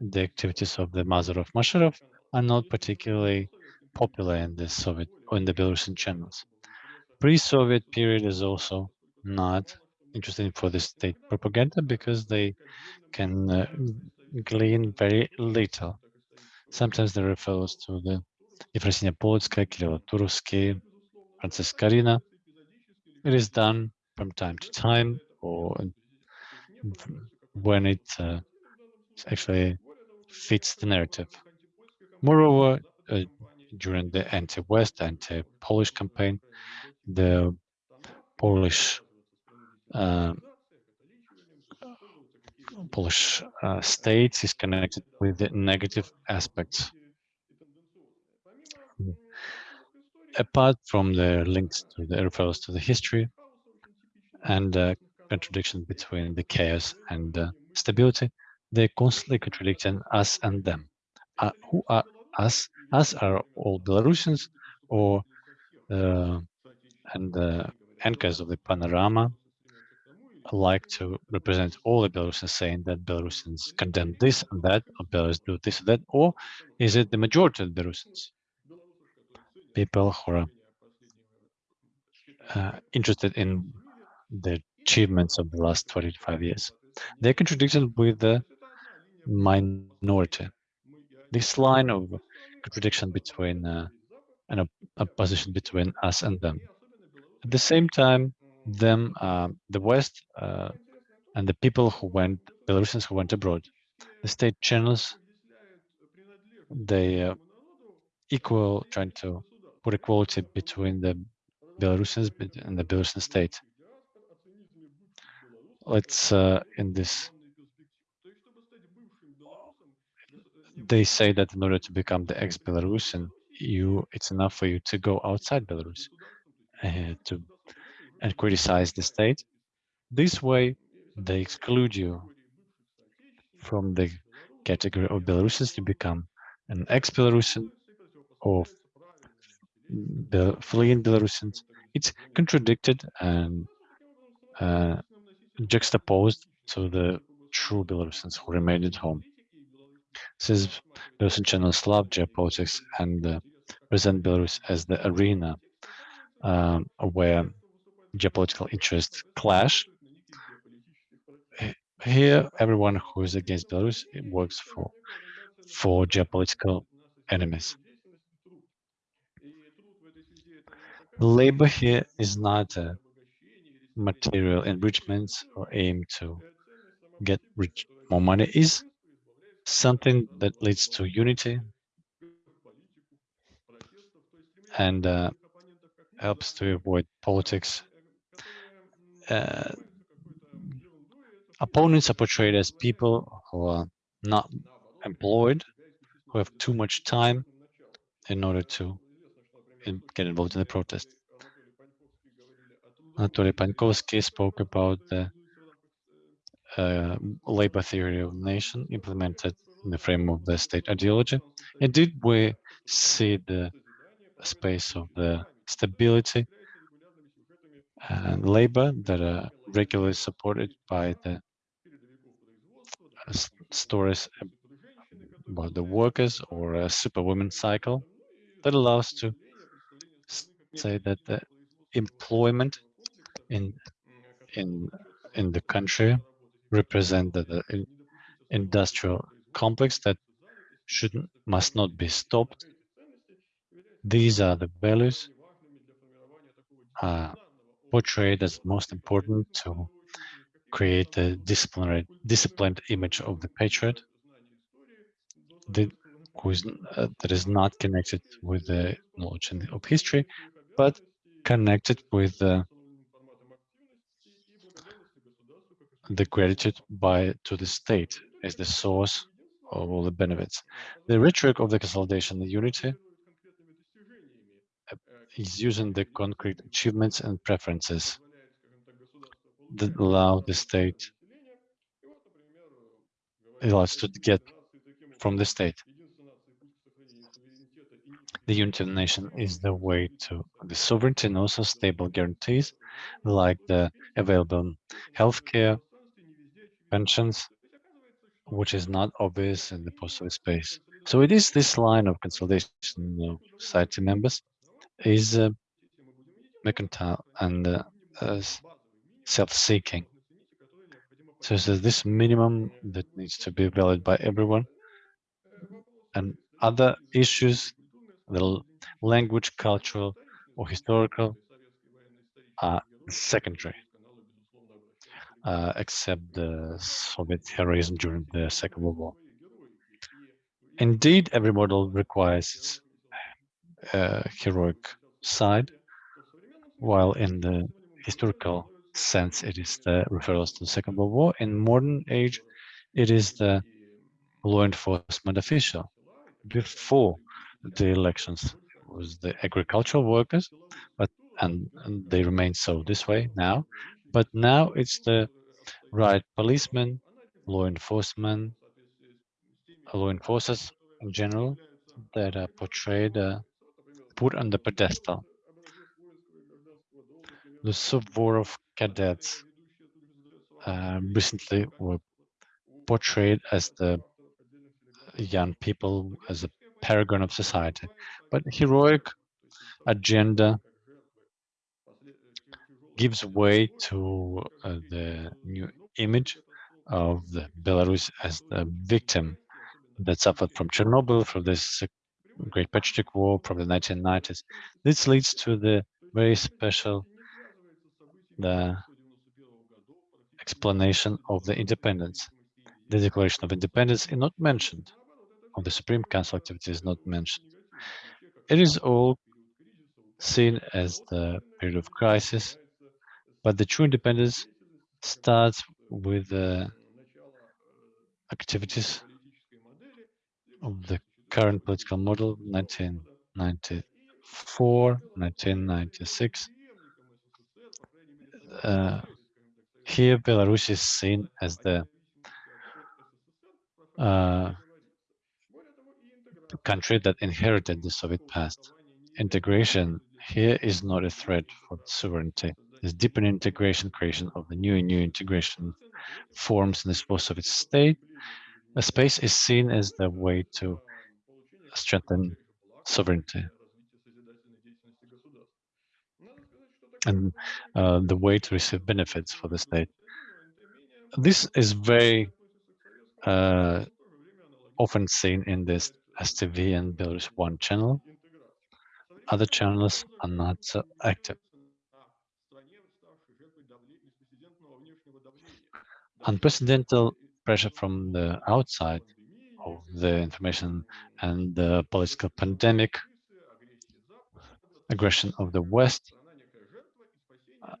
The activities of the Mazarov Masharov are not particularly popular in the Soviet in the Belarusian channels. Pre-Soviet period is also not interesting for the state propaganda because they can uh, glean very little Sometimes they refer to the Efrosinia Polotskaya, Kirill Turovsky, Francisk Skaryna. It is done from time to time or when it uh, actually fits the narrative. Moreover, uh, during the anti-West, anti-Polish campaign, the Polish uh, Polish uh, state is connected with the negative aspects. Apart from the links to the referrals to the history and uh, contradiction between the chaos and uh, stability, they're constantly contradicting us and them. Uh, who are us? Us are all Belarusians or uh, and the anchors of the panorama like to represent all the Belarusians saying that Belarusians condemn this and that, or Belarus do this and that, or is it the majority of Belarusians? People who are uh, interested in the achievements of the last 25 years. They're contradicted with the minority. This line of contradiction between uh, an opposition between us and them. At the same time, them, uh, the West, uh, and the people who went, Belarusians who went abroad. The state channels, they uh, equal, trying to put equality between the Belarusians and the Belarusian state. let's uh, in this they say that in order to become the ex-Belarusian, you it's enough for you to go outside Belarus uh, to and criticize the state. This way, they exclude you from the category of Belarusians to become an ex-Belarusian or the fleeing Belarusians. It's contradicted and uh, juxtaposed to the true Belarusians who remained at home. Since Belarusian channels love geopolitics and uh, present Belarus as the arena um, where geopolitical interests clash, here everyone who is against Belarus works for for geopolitical enemies. Labor here is not a material enrichment or aim to get rich more money is something that leads to unity and uh, helps to avoid politics. Uh, opponents are portrayed as people who are not employed, who have too much time in order to get involved in the protest. Anatoly Pankowski spoke about the uh, labor theory of nation implemented in the frame of the state ideology. Indeed, we see the space of the stability and labor that are regularly supported by the uh, stories about the workers or a superwoman cycle that allows to say that the employment in in in the country represent the industrial complex that shouldn't must not be stopped. These are the values uh, portrayed as most important to create a disciplinary, disciplined image of the patriot who is, uh, that is not connected with the knowledge of history, but connected with the the gratitude by to the state as the source of all the benefits. The rhetoric of the consolidation and unity uh, is using the concrete achievements and preferences that allow the state allows to get from the state. The unity of the nation is the way to the sovereignty and also stable guarantees like the available healthcare, pensions, which is not obvious in the post-Soviet space. So it is this line of consolidation of society members is uh, mercantile and uh, uh, self-seeking. So this minimum that needs to be valid by everyone. And other issues, the language, cultural, or historical, are secondary uh, except the Soviet heroism during the Second World War. Indeed, every model requires its uh, heroic side, while in the historical sense, it is the referrals to the Second World War. In modern age, it is the law enforcement official. Before the elections, was the agricultural workers, but and, and they remain so this way now. But now it's the right policemen, law enforcement, law enforcers in general that are portrayed, uh, put on the pedestal. The Suvorov cadets uh, recently were portrayed as the young people, as a paragon of society. But heroic agenda gives way to uh, the new image of Belarus as the victim that suffered from Chernobyl, from this Great Patriotic War, from the 1990s. This leads to the very special the explanation of the independence. The Declaration of Independence is not mentioned, or the Supreme Council activity is not mentioned. It is all seen as the period of crisis, but the true independence starts with the activities of the current political model 1994, 1996. Uh, here, Belarus is seen as the uh, country that inherited the Soviet past. Integration here is not a threat for sovereignty. This deeper integration, creation of the new and new integration forms in this post-Soviet state, a space is seen as the way to strengthen sovereignty and uh, the way to receive benefits for the state. This is very uh, often seen in this STV and Belarus One channel. Other channels are not so active. Unprecedented pressure from the outside of the information and the political pandemic, aggression of the West, uh,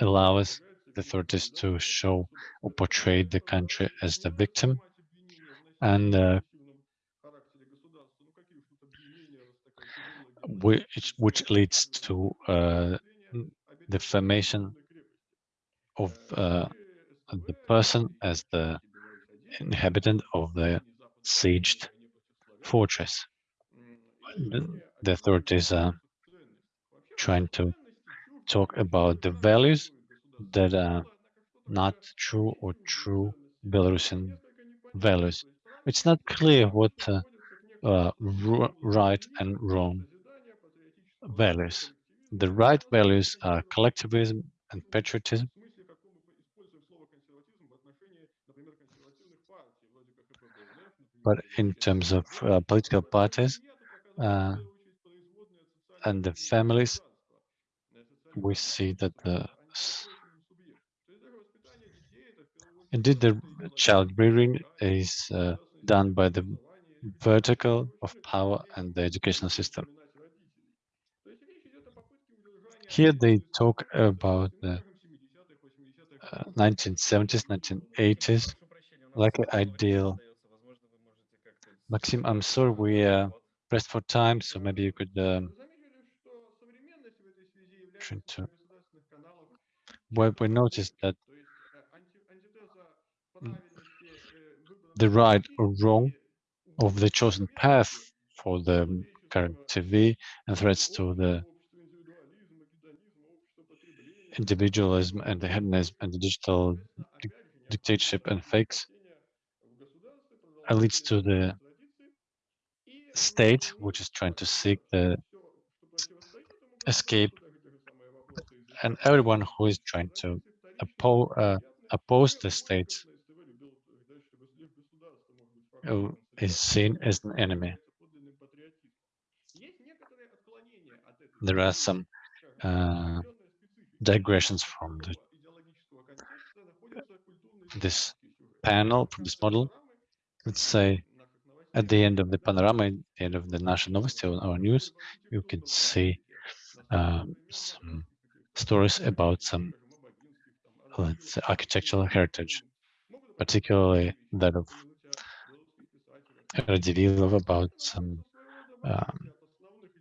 allows the authorities to show or portray the country as the victim and uh, which, which leads to uh, defamation of uh, the person as the inhabitant of the sieged fortress. The authorities are trying to talk about the values that are not true or true Belarusian values. It's not clear what uh, uh, right and wrong values. The right values are collectivism and patriotism. But in terms of uh, political parties uh, and the families, we see that the indeed the child rearing is uh, done by the vertical of power and the educational system. Here they talk about the uh, 1970s, 1980s, like an ideal. Maxim, I'm sorry we are pressed for time, so maybe you could um, to. Well, we noticed that the right or wrong of the chosen path for the current TV and threats to the individualism and the hedonism and the digital di dictatorship and fakes leads to the state which is trying to seek the escape and everyone who is trying to oppo uh, oppose the state is seen as an enemy. There are some uh, digressions from the, this panel, from this model. Let's say at the end of the panorama, at the end of the national novosti our news, you can see um, some stories about some let's say, architectural heritage, particularly that of Radzivilov about some um,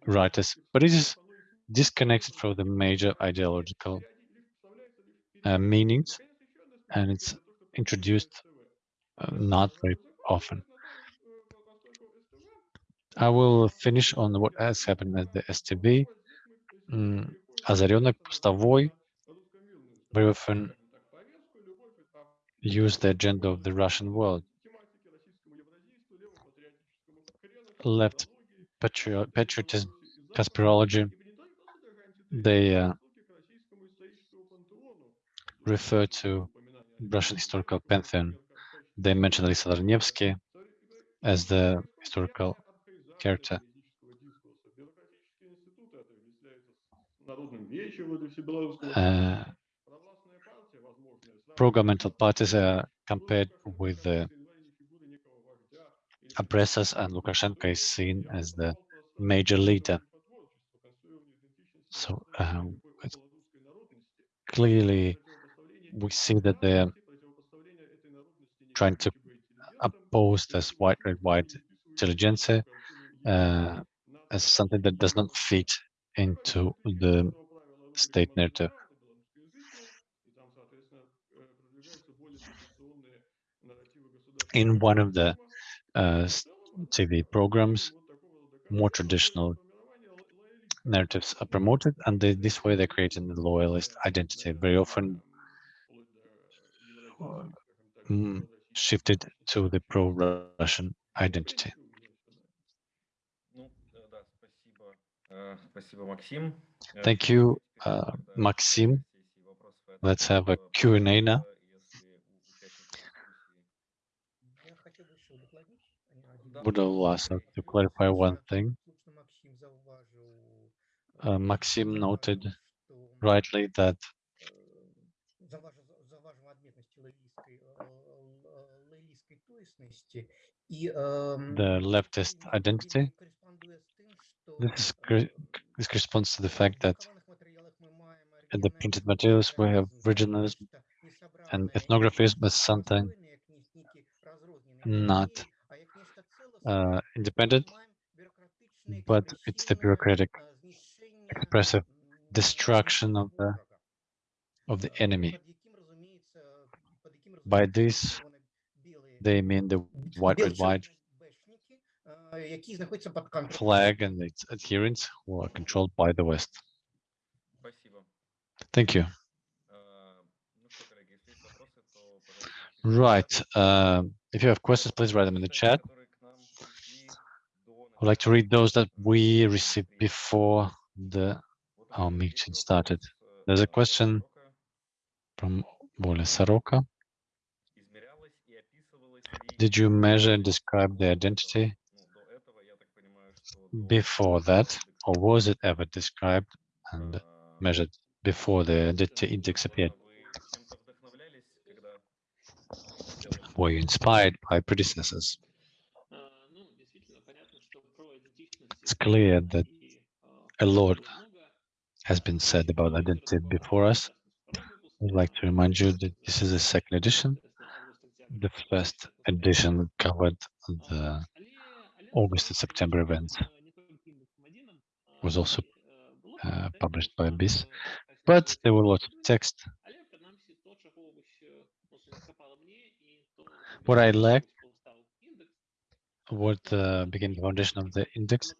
writers, but it is disconnected from the major ideological uh, meanings, and it's introduced uh, not very often. I will finish on what has happened at the STV. Mm, Azarenok Pustovoy very often use the agenda of the Russian world. Left patriotism, conspirology, they uh, refer to Russian historical pantheon. They mention Alexander Nevsky as the historical character. Uh, pro-governmental parties are compared with the oppressors and Lukashenko is seen as the major leader. So um, clearly we see that they're trying to oppose this white red white intelligentsia uh, as something that does not fit into the state narrative. In one of the uh, TV programs, more traditional narratives are promoted, and they, this way they're creating the loyalist identity. Very often mm, shifted to the pro-Russian identity. Thank you, uh, Maxim. Let's have a Q&A now. Would allow us to clarify one thing. Uh, Maxim noted rightly that the leftist identity. This, is, this corresponds to the fact that in the printed materials we have regionalism and ethnographies, but something not uh, independent, but it's the bureaucratic expressive destruction of the of the enemy. By this, they mean the white, red, white flag and its adherents who are controlled by the West. Thank you. Right. Uh, if you have questions, please write them in the chat. I'd like to read those that we received before the our meeting started. There's a question from Bola Saroka. Did you measure and describe the identity before that, or was it ever described and measured before the identity index appeared? Were you inspired by predecessors? It's clear that a lot has been said about identity before us. I'd like to remind you that this is a second edition. The first edition covered the August and September events. It was also uh, published by BISS, but there were lots of text. What I lacked was uh, the beginning foundation of the index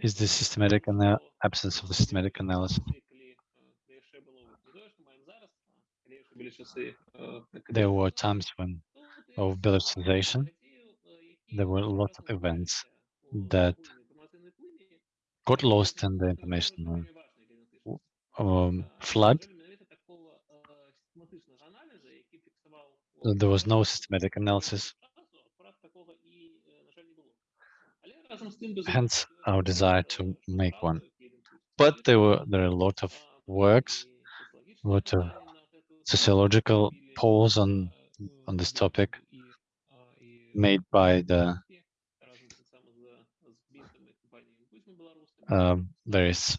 is the systematic and the absence of the systematic analysis. There were times when of Belarusianization, there were lots of events that got lost in the information um, flood. Uh, There was no systematic analysis, hence our desire to make one. But there were there are a lot of works, a lot of sociological polls on on this topic made by the uh, various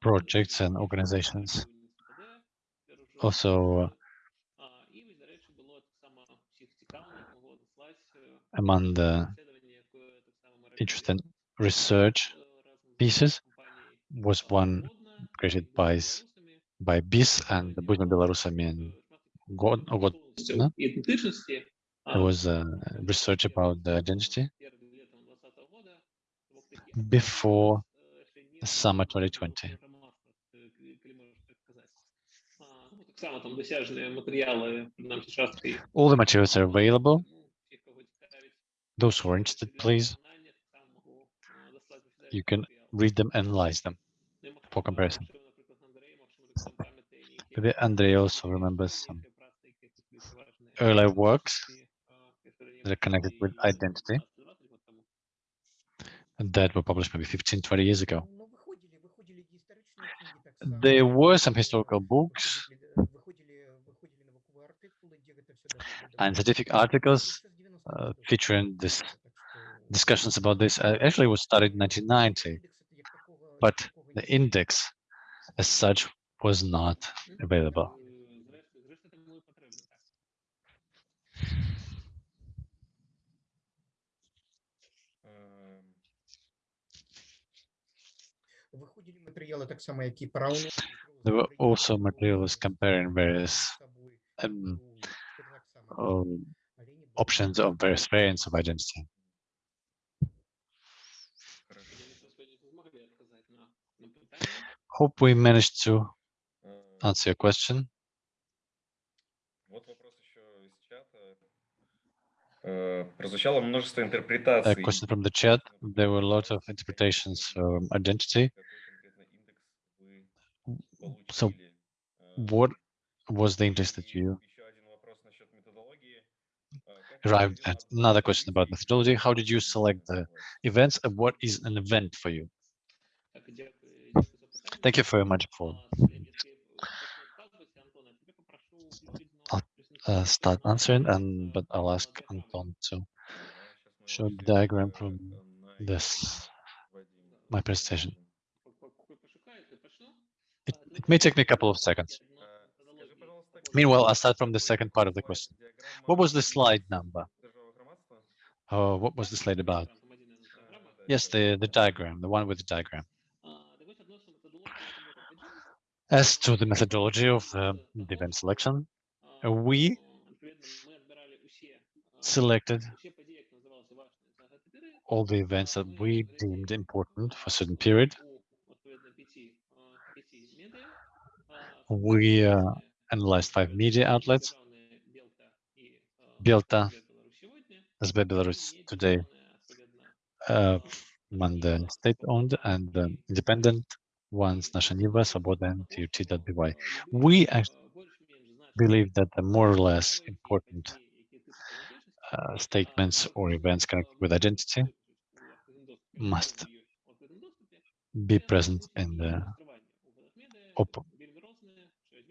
projects and organizations. Also, uh, among the interesting research pieces was one created by by BISS and the Budzma Belarusami and God, oh, God, no? It was uh, research about the identity before summer 2020. All the materials are available. Those who are interested, please you can read them, analyze them for comparison. Maybe Andrei also remembers some earlier works that are connected with identity that were published maybe 15, 20 years ago. There were some historical books and scientific articles uh, featuring this discussions about this uh, actually was started in 1990, but the index as such was not available. There were also materials comparing various um, um, options of various variants of identity. Hope we managed to answer your question. A э, question from the chat. There were a lot of interpretations um, of identity. So what was the index that you arrived at? Another question about methodology. How did you select the events and what is an event for you? Thank you very much, Paul. I'll uh, start answering, and but I'll ask Anton to show the diagram from this, my presentation. It, it may take me a couple of seconds. Meanwhile, I'll start from the second part of the question. What was the slide number? Oh, what was the slide about? Yes, the, the diagram, the one with the diagram. As to the methodology of the, the event selection, uh, we selected all the events that we deemed important for a certain period. We uh, analyzed five media outlets, Belta, SB Belarus today, uh, the state-owned and um, independent ones, Nasha Niva, Svoboda, and TUT.by. We believe that the more or less important uh, statements or events connected with identity must be present in the op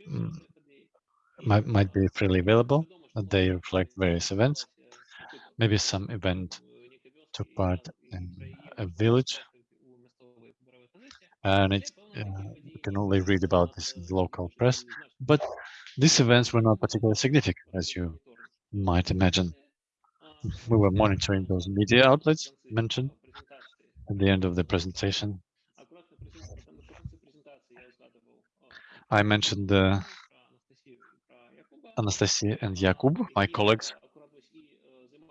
mm, might, might be freely available. They reflect various events. Maybe some event took part in a village, and it uh, you can only read about this in the local press. But these events were not particularly significant, as you might imagine. We were monitoring those media outlets mentioned at the end of the presentation. I mentioned uh, Anastasia and Jakub, my colleagues,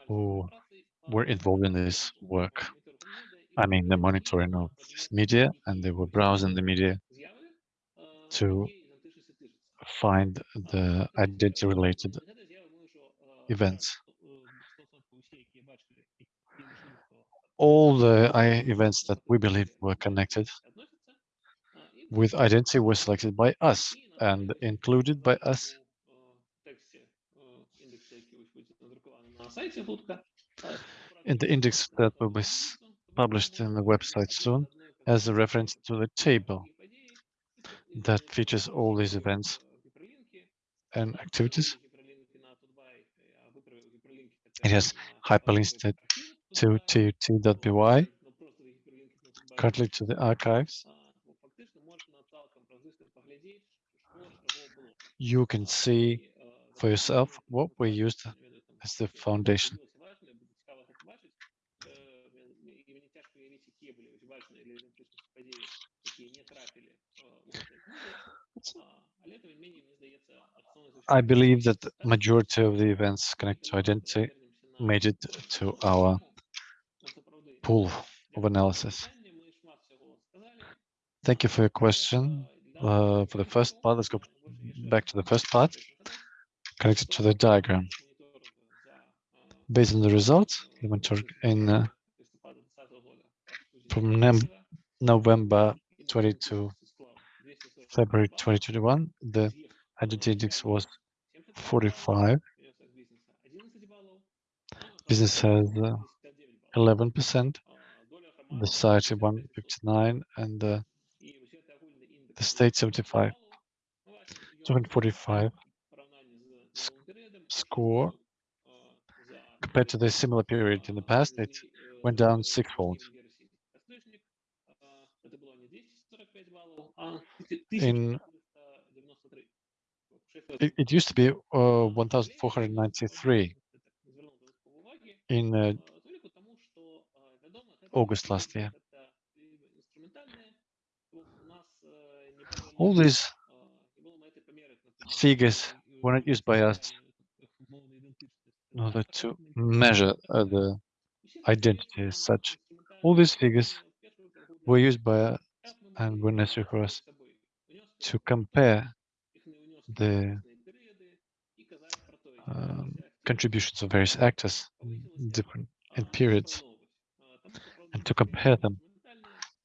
who were involved in this work. I mean, the monitoring of media, and they were browsing the media to find the identity-related events. All the events that we believe were connected with identity were selected by us and included by us in the index that will be s- published in the website soon as a reference to the table that features all these events and activities. It has hyperlinks to- to tut.by, currently to the archives. You can see for yourself what we used as the foundation. <laughs> I believe that the majority of the events connected to identity made it to our pool of analysis. Thank you for your question. Uh, for the first part, let's go back to the first part, connected to the diagram. Based on the results, in uh, from November 22 February 2021, the identity index was 45. Business has uh, 11%, the society 159, and uh, the state 75. 245 sc- score compared to the similar period in the past, it went down sixfold. In it, it used to be uh, 1,493 in uh, August last year. All these figures were not used by us in order to measure uh, the identity as such. All these figures were used by us and were necessary for us to compare the um, contributions of various actors in different in periods and to compare them.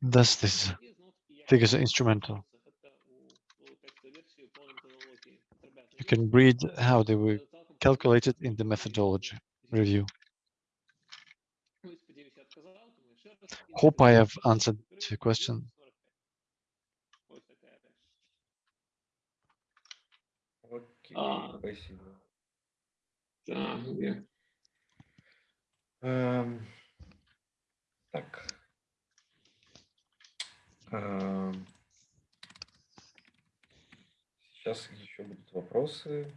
Thus, these figures are instrumental. You can read how they were calculated in the methodology review. Hope I have answered your question. А. спасибо. Так, где? Эм, Так. Эм, Сейчас еще будут вопросы.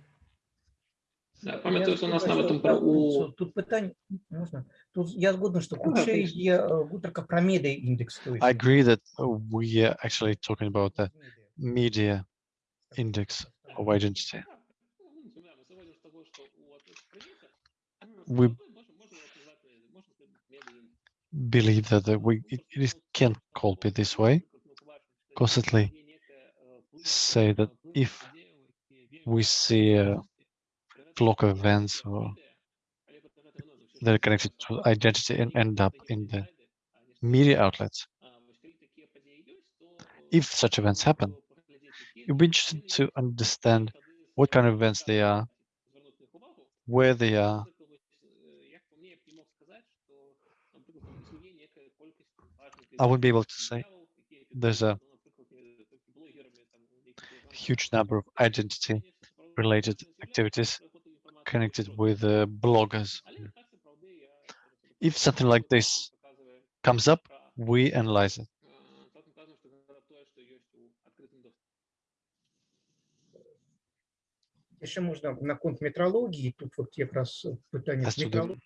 Да, Я пам'ятаю, у нас згодна, на що, этом так, у що Тут питання, можна? Тут я згоден, що Да, худше конечно. є е, гутарка про медіа індекс. то есть, I agree that uh, we are actually talking about the медіа. media index of identity. We believe that we can't call it this way. Constantly say that if we see a flock of events or that are connected to identity and end up in the media outlets, if such events happen, you'd be interested to understand what kind of events they are, where they are, I would be able to say there's a huge number of identity related activities connected with uh, bloggers. If something like this comes up, we analyze it. Ще можна на конт метрології, тут от якраз питання As з to the метрології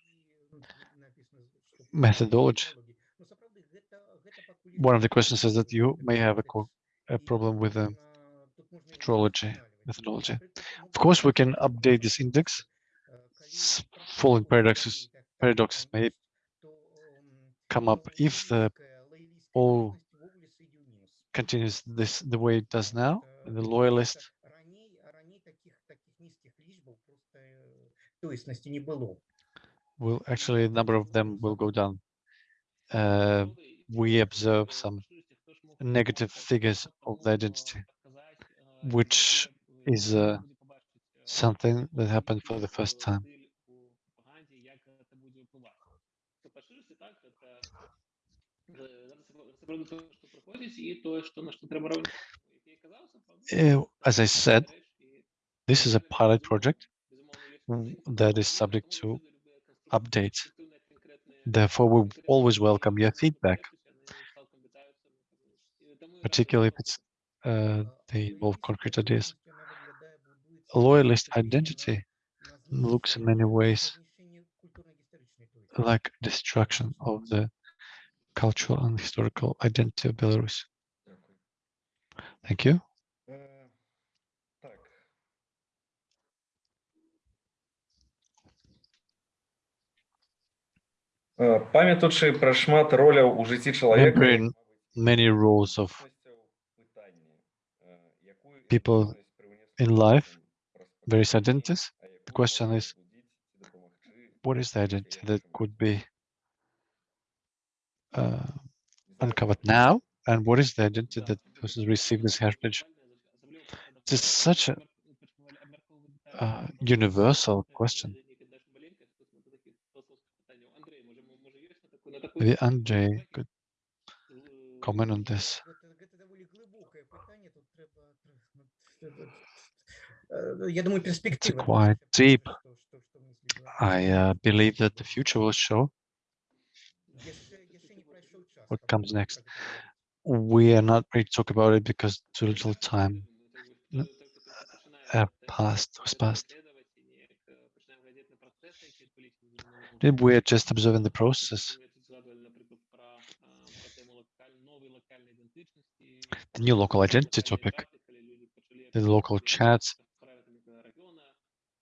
написано, що methodology. one of the questions says that you may have a, a problem with the methodology. methodology. Of course, we can update this index. Falling paradoxes, paradoxes may come up if the all continues this the way it does now, the loyalist. Will actually, the number of them will go down. Uh, we observe some negative figures of the identity, which is uh, something that happened for the first time. Uh, as I said, this is a pilot project that is subject to update. Therefore, we always welcome your feedback, particularly if it's uh, they involve concrete ideas. Loyalist identity looks in many ways like destruction of the cultural and historical identity of Belarus. Дякую. Thank you. Е, Так. Е, Пам'ятаючи про шмат роляў у жыцці чалавека, Remembering many roles of people in life, various identities, the question is, what is the identity that could be uh, uncovered now, and what is the identity that person received this heritage? It is such a uh, universal question. Maybe could comment on this? It's quite deep. I uh, believe that the future will show what comes next. We are not ready to talk about it because too little time uh, э, passed was passed. We're just observing the process. the new local identity topic, the local chats,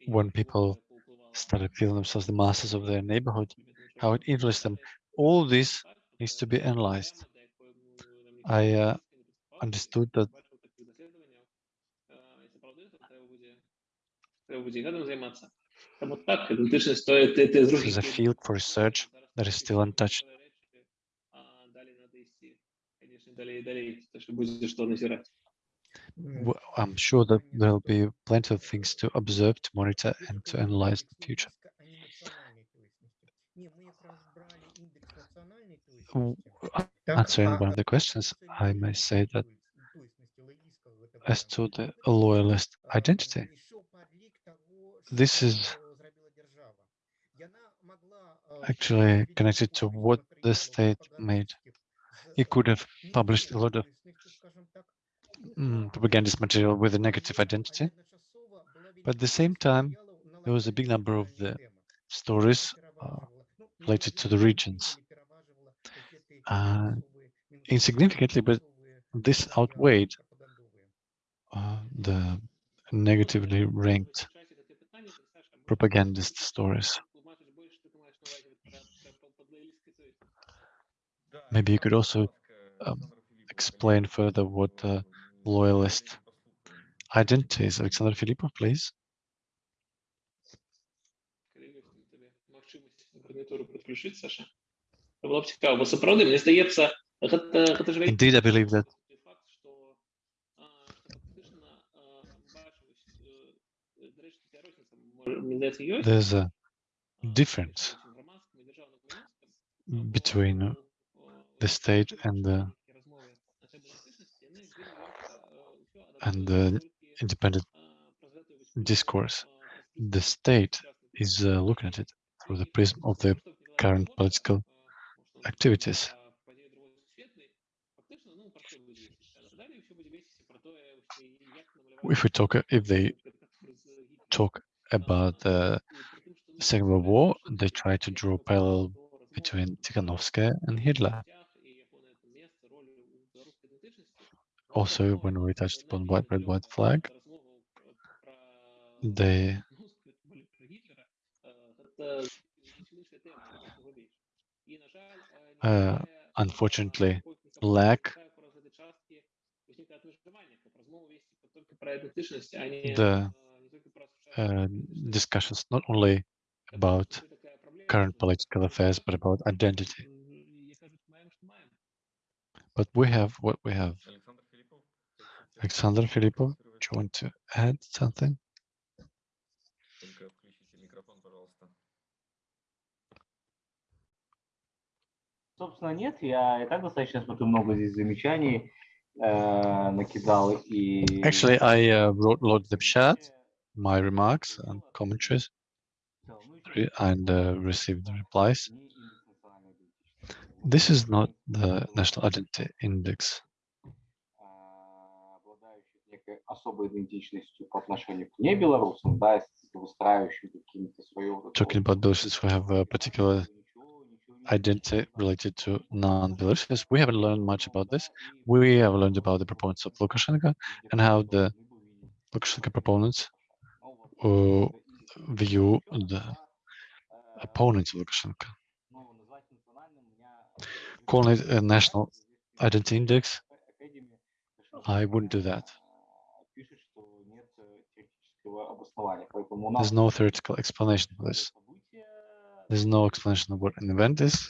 when people started feeling themselves the masters of their neighborhood, how it influenced them. All this needs to be analyzed. I uh, understood that this is a field for research that is still untouched. Well, I'm sure that there'll be plenty of things to observe, to monitor, and to analyze in the future. Answering one of the questions, I may say that as to the loyalist identity, this is actually connected to what the state made it could have published a lot of mm, propagandist material with a negative identity, but at the same time, there was a big number of the stories uh, related to the regions. Uh, insignificantly, but this outweighed uh, the negatively ranked propagandist stories. Maybe you could also um, explain further what the loyalist identity is. Alexander Filipov, please. Indeed, I believe that there's a difference between the state and the and the independent discourse. The state is uh, looking at it through the prism of the current political activities. If we talk, uh, if they talk about the Second World War, they try to draw parallel between Tikhanovskaya and Hitler. Also, when we touched upon white, red, white flag, they uh, unfortunately lack the uh, discussions not only about current political affairs, but about identity. But we have what we have. Александр Филиппов, Alexander Filippov, do you want to add something? только включите микрофон, пожалуйста. Собственно, нет, я и так достаточно смотрю много здесь замечаний э, накидал и... Actually, I uh, wrote a lot of the chat, my remarks and commentaries, re- and uh, received the replies. This is not the National Identity Index. особой идентичностью по отношению к небелорусам, да, с выстраивающим какими-то свою... вот эту Talking вот about those who have a particular ничего- ничего не identity related to non-Belarusians, we haven't learned much about this. We have learned about the proponents of Lukashenko and how the Lukashenko proponents uh, view the opponents of Lukashenko. Calling it a national identity index, I wouldn't do that. There's no theoretical explanation for this. There's no explanation of what an event is.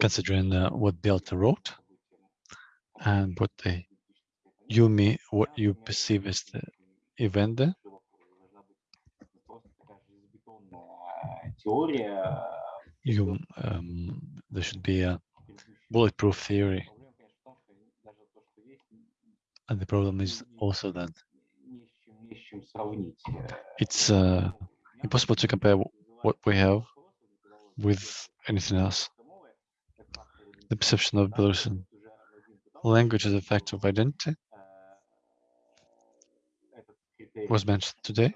considering uh, what Belta wrote and what you what you perceive as the event there you, um, there should be a bulletproof theory. And the problem is also that it's uh, impossible to compare what we have with anything else. The perception of Belarusian language as a fact of identity was mentioned today.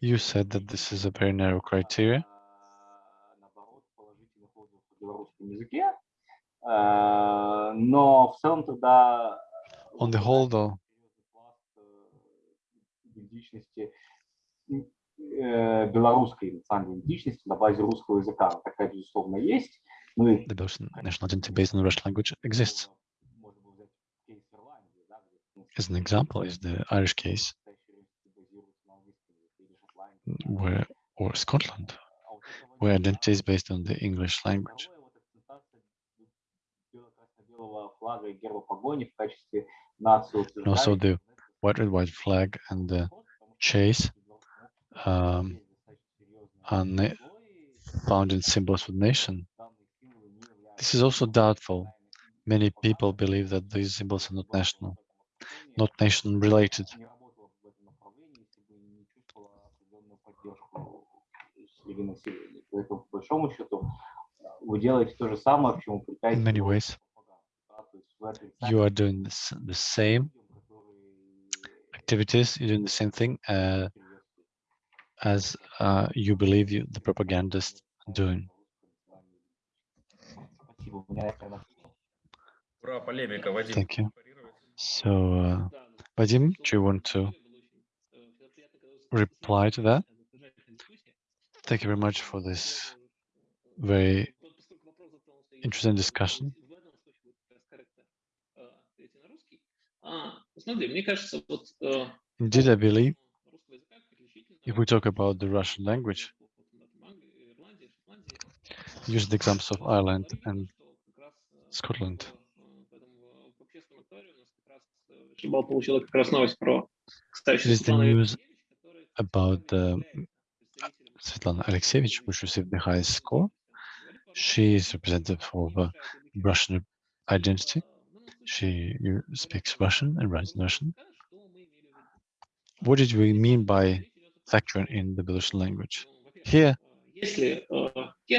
You said that this is a very narrow criteria. а, наоборот, положительных отзывов о белорусском языке. А, Но в целом тогда... On the whole, though, серьезный пласт, э, идентичности м, э, белорусской национальной идентичности на базе русского языка. Она Такая, безусловно, есть. Ну и the Belarusian national identity based on Russian language exists. можно было взять кейс Ирландии, да, где, в принципе, As an example is the Irish case, where, or Scotland, where identity is based on the English language. And also the white red white flag and the chase um, the found in symbols of nation. This is also doubtful. Many people believe that these symbols are not national, not nation related. среди населения. Поэтому, по большому счету, э, вы делаете то же самое, к чему In притягиваете many ways, пропаганду, да, то есть вы you are отрицаете doing the, s- the same людям, которые activities, you're doing the same thing uh, приветствуют as uh, you believe you, the propagandists are doing. Спасибо. У меня, наверное, всё. Ура, полемика, Вадим. Thank you. парировать? So, uh, Да, ну, Vadim, что do you want to было очень, э, всегда приятно, когда вы reply to that? Thank you very much for this very interesting discussion. Indeed, I believe, if we talk about the Russian language, use the examples of Ireland and Scotland. The news about the Svetlana Alexievich, which received the highest score. She is representative of uh, Russian identity. She speaks Russian and writes Russian. What did we mean by factoring in the Belarusian language? Here,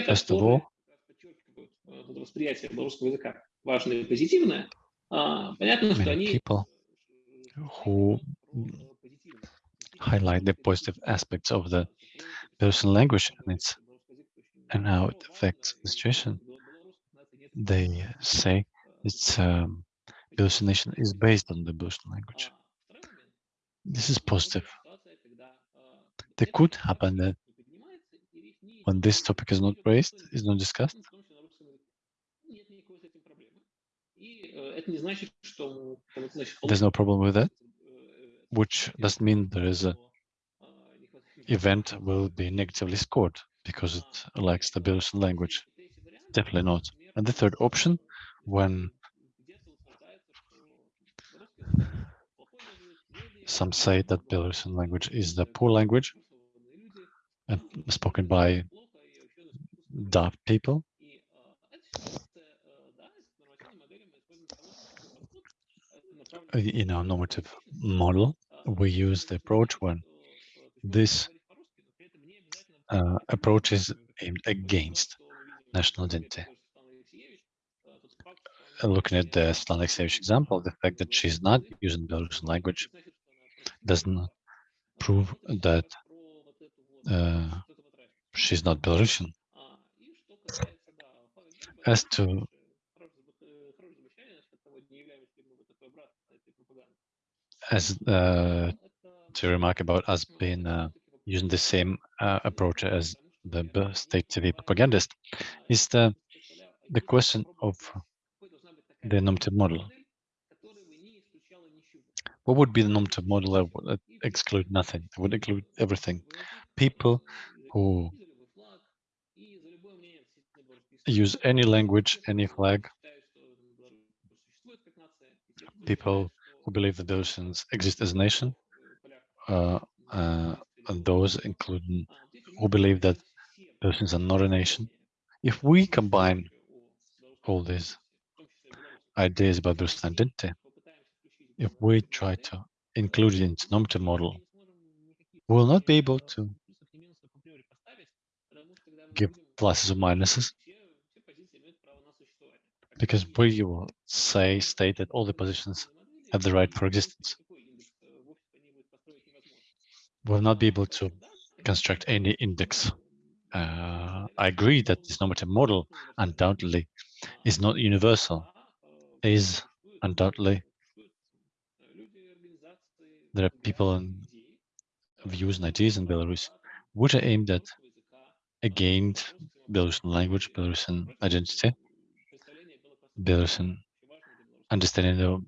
first of all, many people who highlight the positive aspects of the Belarusian language and its and how it affects the situation. They say its um, nation is based on the Belarusian language. This is positive. There could happen that when this topic is not raised, is not discussed, there's no problem with that, which doesn't mean there is a event will be negatively scored because it lacks the Belarusian language. Definitely not. And the third option, when some say that Belarusian language is the poor language and spoken by deaf people, uh, in our normative model, we use the approach when this uh, approach is aimed against national identity. Looking at the Alexievich example, the fact that she's not using Belarusian language does not prove that uh, she's not Belarusian. As to as uh, to remark about us being uh, using the same uh, approach as the state TV propagandist is the the question of the normative model. What would be the normative model that would exclude nothing? It would include everything. People who use any language, any flag, people who believe that Belarusians exist as a nation, uh, uh, Uh, uh, those including who believe that Belarusians are not a nation. If we combine all these ideas about Belarusian identity, if we try to include it into normative model, we will not be able to give pluses or minuses because we will say, state that all the positions have the right for existence. Will not be able to construct any index. Uh, I agree that this normative model undoubtedly. Is not universal, is undoubtedly. There are people and views and ideas in Belarus which are aimed at against Belarusian language, Belarusian identity, Belarusian understanding of,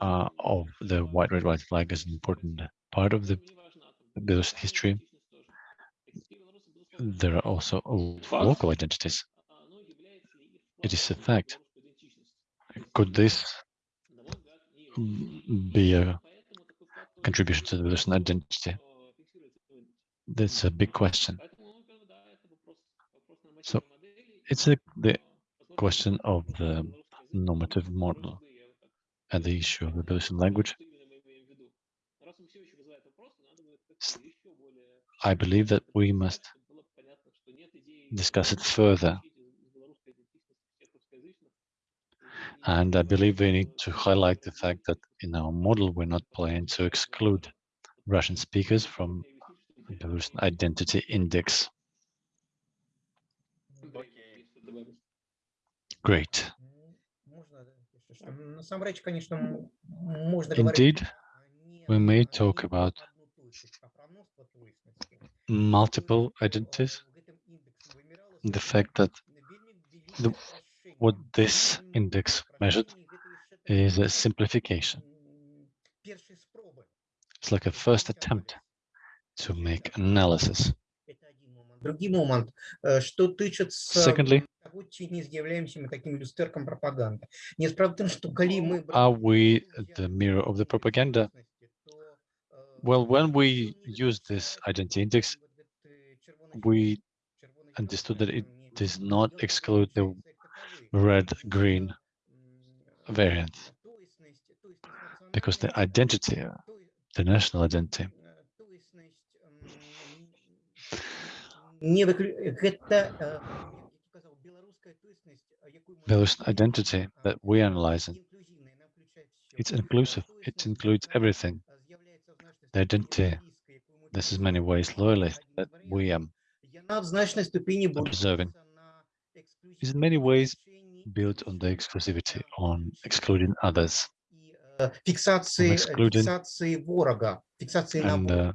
uh, of the white, red, white flag as an important part of the Belarusian history. There are also local identities. It is a fact. Could this be a contribution to the Belarusian identity? That's a big question. So it's a, the question of the normative model and the issue of the Belarusian language. I believe that we must discuss it further. And I believe we need to highlight the fact that in our model, we're not planning to exclude Russian speakers from the Identity Index. Great. Indeed, we may talk about multiple identities. The fact that the, what this index measured is a simplification. It's like a first attempt to make analysis. Secondly, are we the mirror of the propaganda? Well, when we use this identity index, we understood that it does not exclude the red-green variant because the identity, the national identity, Belarusian identity that we analyze, it's inclusive, it includes everything they didn't this is many ways loyalist that we um, observing is in many ways built on the exclusivity, on excluding others, on excluding and uh,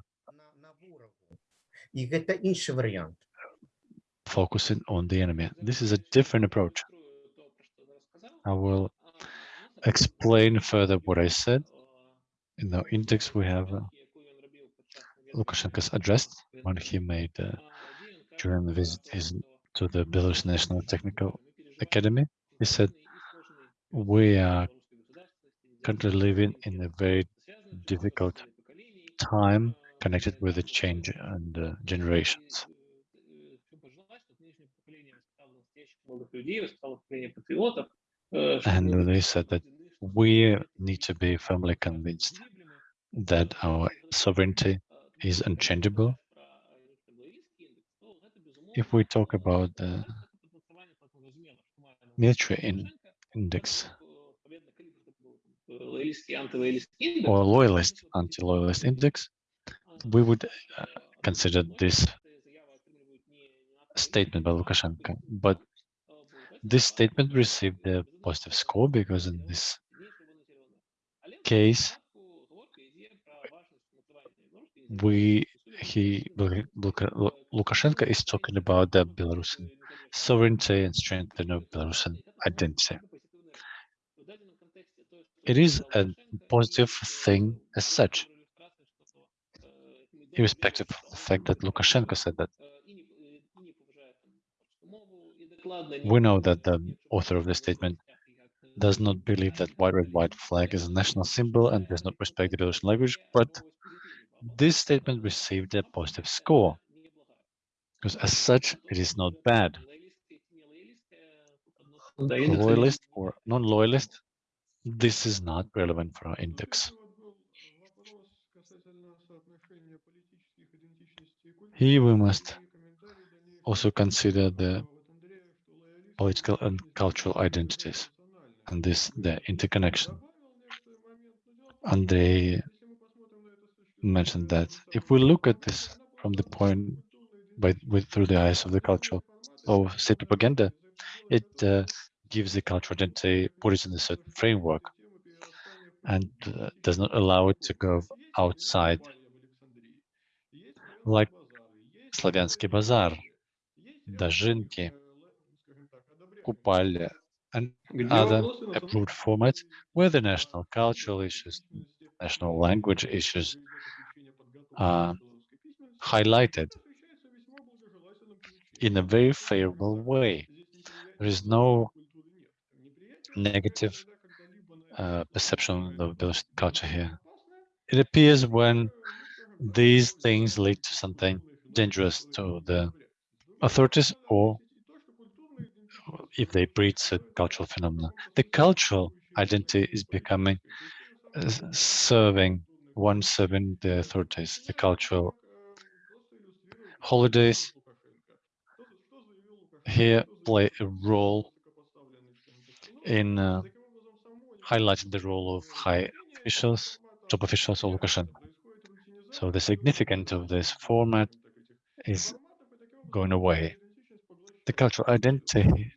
focusing on the enemy. This is a different approach. I will explain further what I said. In the index, we have uh, Lukashenko's address when he made uh, during the visit his, to the Belarus National Technical Academy. He said, we are currently living in a very difficult time connected with the change and uh, generations. And they said that we need to be firmly convinced that our sovereignty is unchangeable. If we talk about the military in index or loyalist, anti-loyalist index, we would uh, consider this statement by Lukashenko. But this statement received a positive score because in this case, we he Lu- Luka- Lu- Lukashenko is talking about the Belarusian sovereignty and strengthening of Belarusian identity. It is a positive thing as such, irrespective of the fact that Lukashenko said that. We know that the author of the statement does not believe that white, red, white flag is a national symbol and does not respect the Belarusian language, but this statement received a positive score, because as such, it is not bad. Loyalist or non-loyalist, this is not relevant for our index. Here we must also consider the political and cultural identities and this the interconnection. Andrei mentioned that if we look at this from the point by with through the eyes of the culture of state propaganda. It uh, gives the cultural identity, put it in a certain framework, and uh, does not allow it to go outside, like Slaviansky Bazaar, Dazhynki, Kupalya, and other approved formats where the national cultural issues, national language issues are highlighted in a very favorable way. There is no negative uh, perception of those culture here. It appears when these things lead to something dangerous to the authorities or if they breed certain cultural phenomena. The cultural identity is becoming uh, serving one serving the authorities, the cultural holidays here play a role in uh, highlighting the role of high officials, top officials of Lukashenko. So the significance of this format is going away. The cultural identity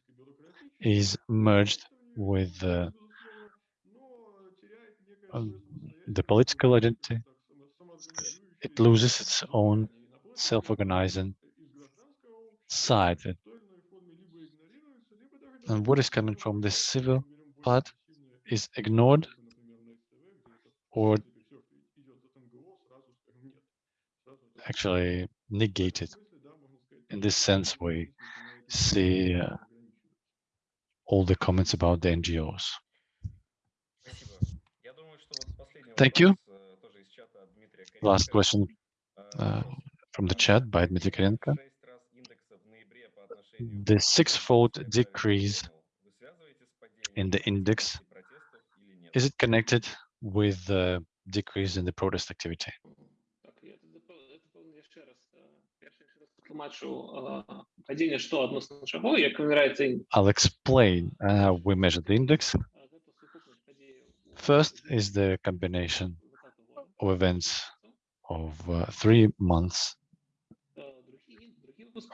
is merged with uh, um, the political identity. It loses its own self-organizing side. And what is coming from the civil part is ignored or actually negated. In this sense, we see uh, all the comments about the NGOs. Thank you. Last question uh, from the chat by Dmitry Karenko. The six-fold decrease in the index, is it connected with the decrease in the protest activity? I'll explain. Uh, we measure the index First is the combination of events of uh, three months,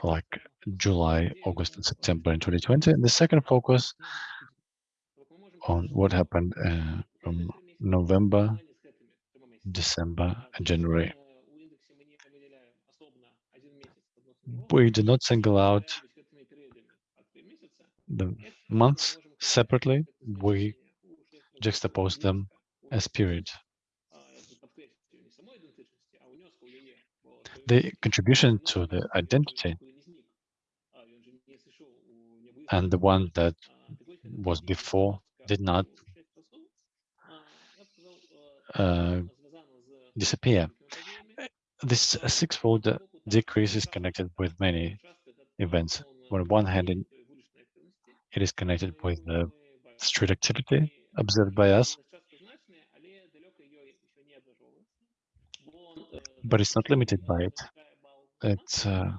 like July, August, and September in 2020. And the second focus on what happened uh, from November, December, and January. We did not single out the months separately. We juxtapose them as spirit. The contribution to the identity and the one that was before did not uh, disappear. This sixfold decrease is connected with many events. On one hand, it is connected with the street activity, observed by us, but it's not limited by it. It's uh,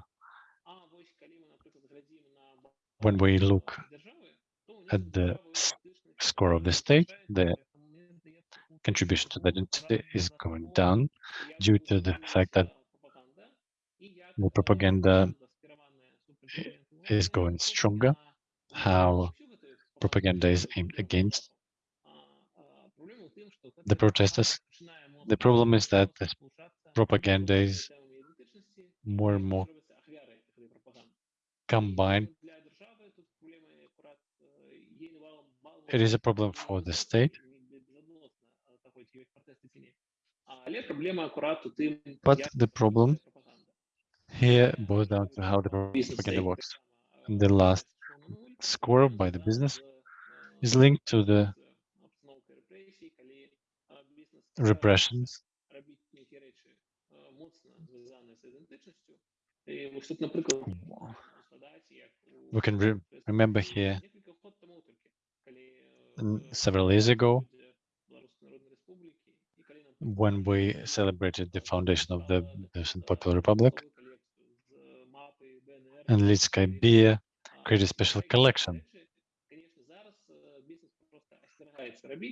when we look at the score of the state, the contribution to the identity is going down due to the fact that the propaganda is going stronger, how propaganda is aimed against the protesters. The problem is that propaganda is more and more combined. It is a problem for the state, but the problem here boils down to how the propaganda works. And the last score by the business is linked to the repressions. We can re remember here several years ago when we celebrated the foundation of the Belarusian Popular Republic, and Litskaya Beer created a special collection.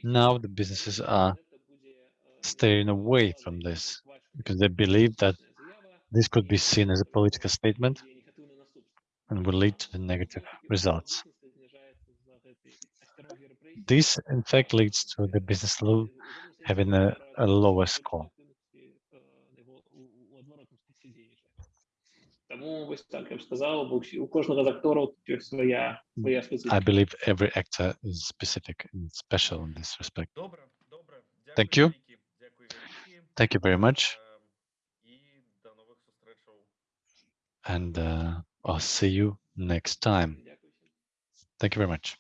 Now the businesses are staying away from this because they believe that this could be seen as a political statement and will lead to the negative results. This, in fact, leads to the business law having a, a lower score. I believe every actor is specific and special in this respect. Thank you. Thank you very much. And uh, I'll see you next time. Thank you very much.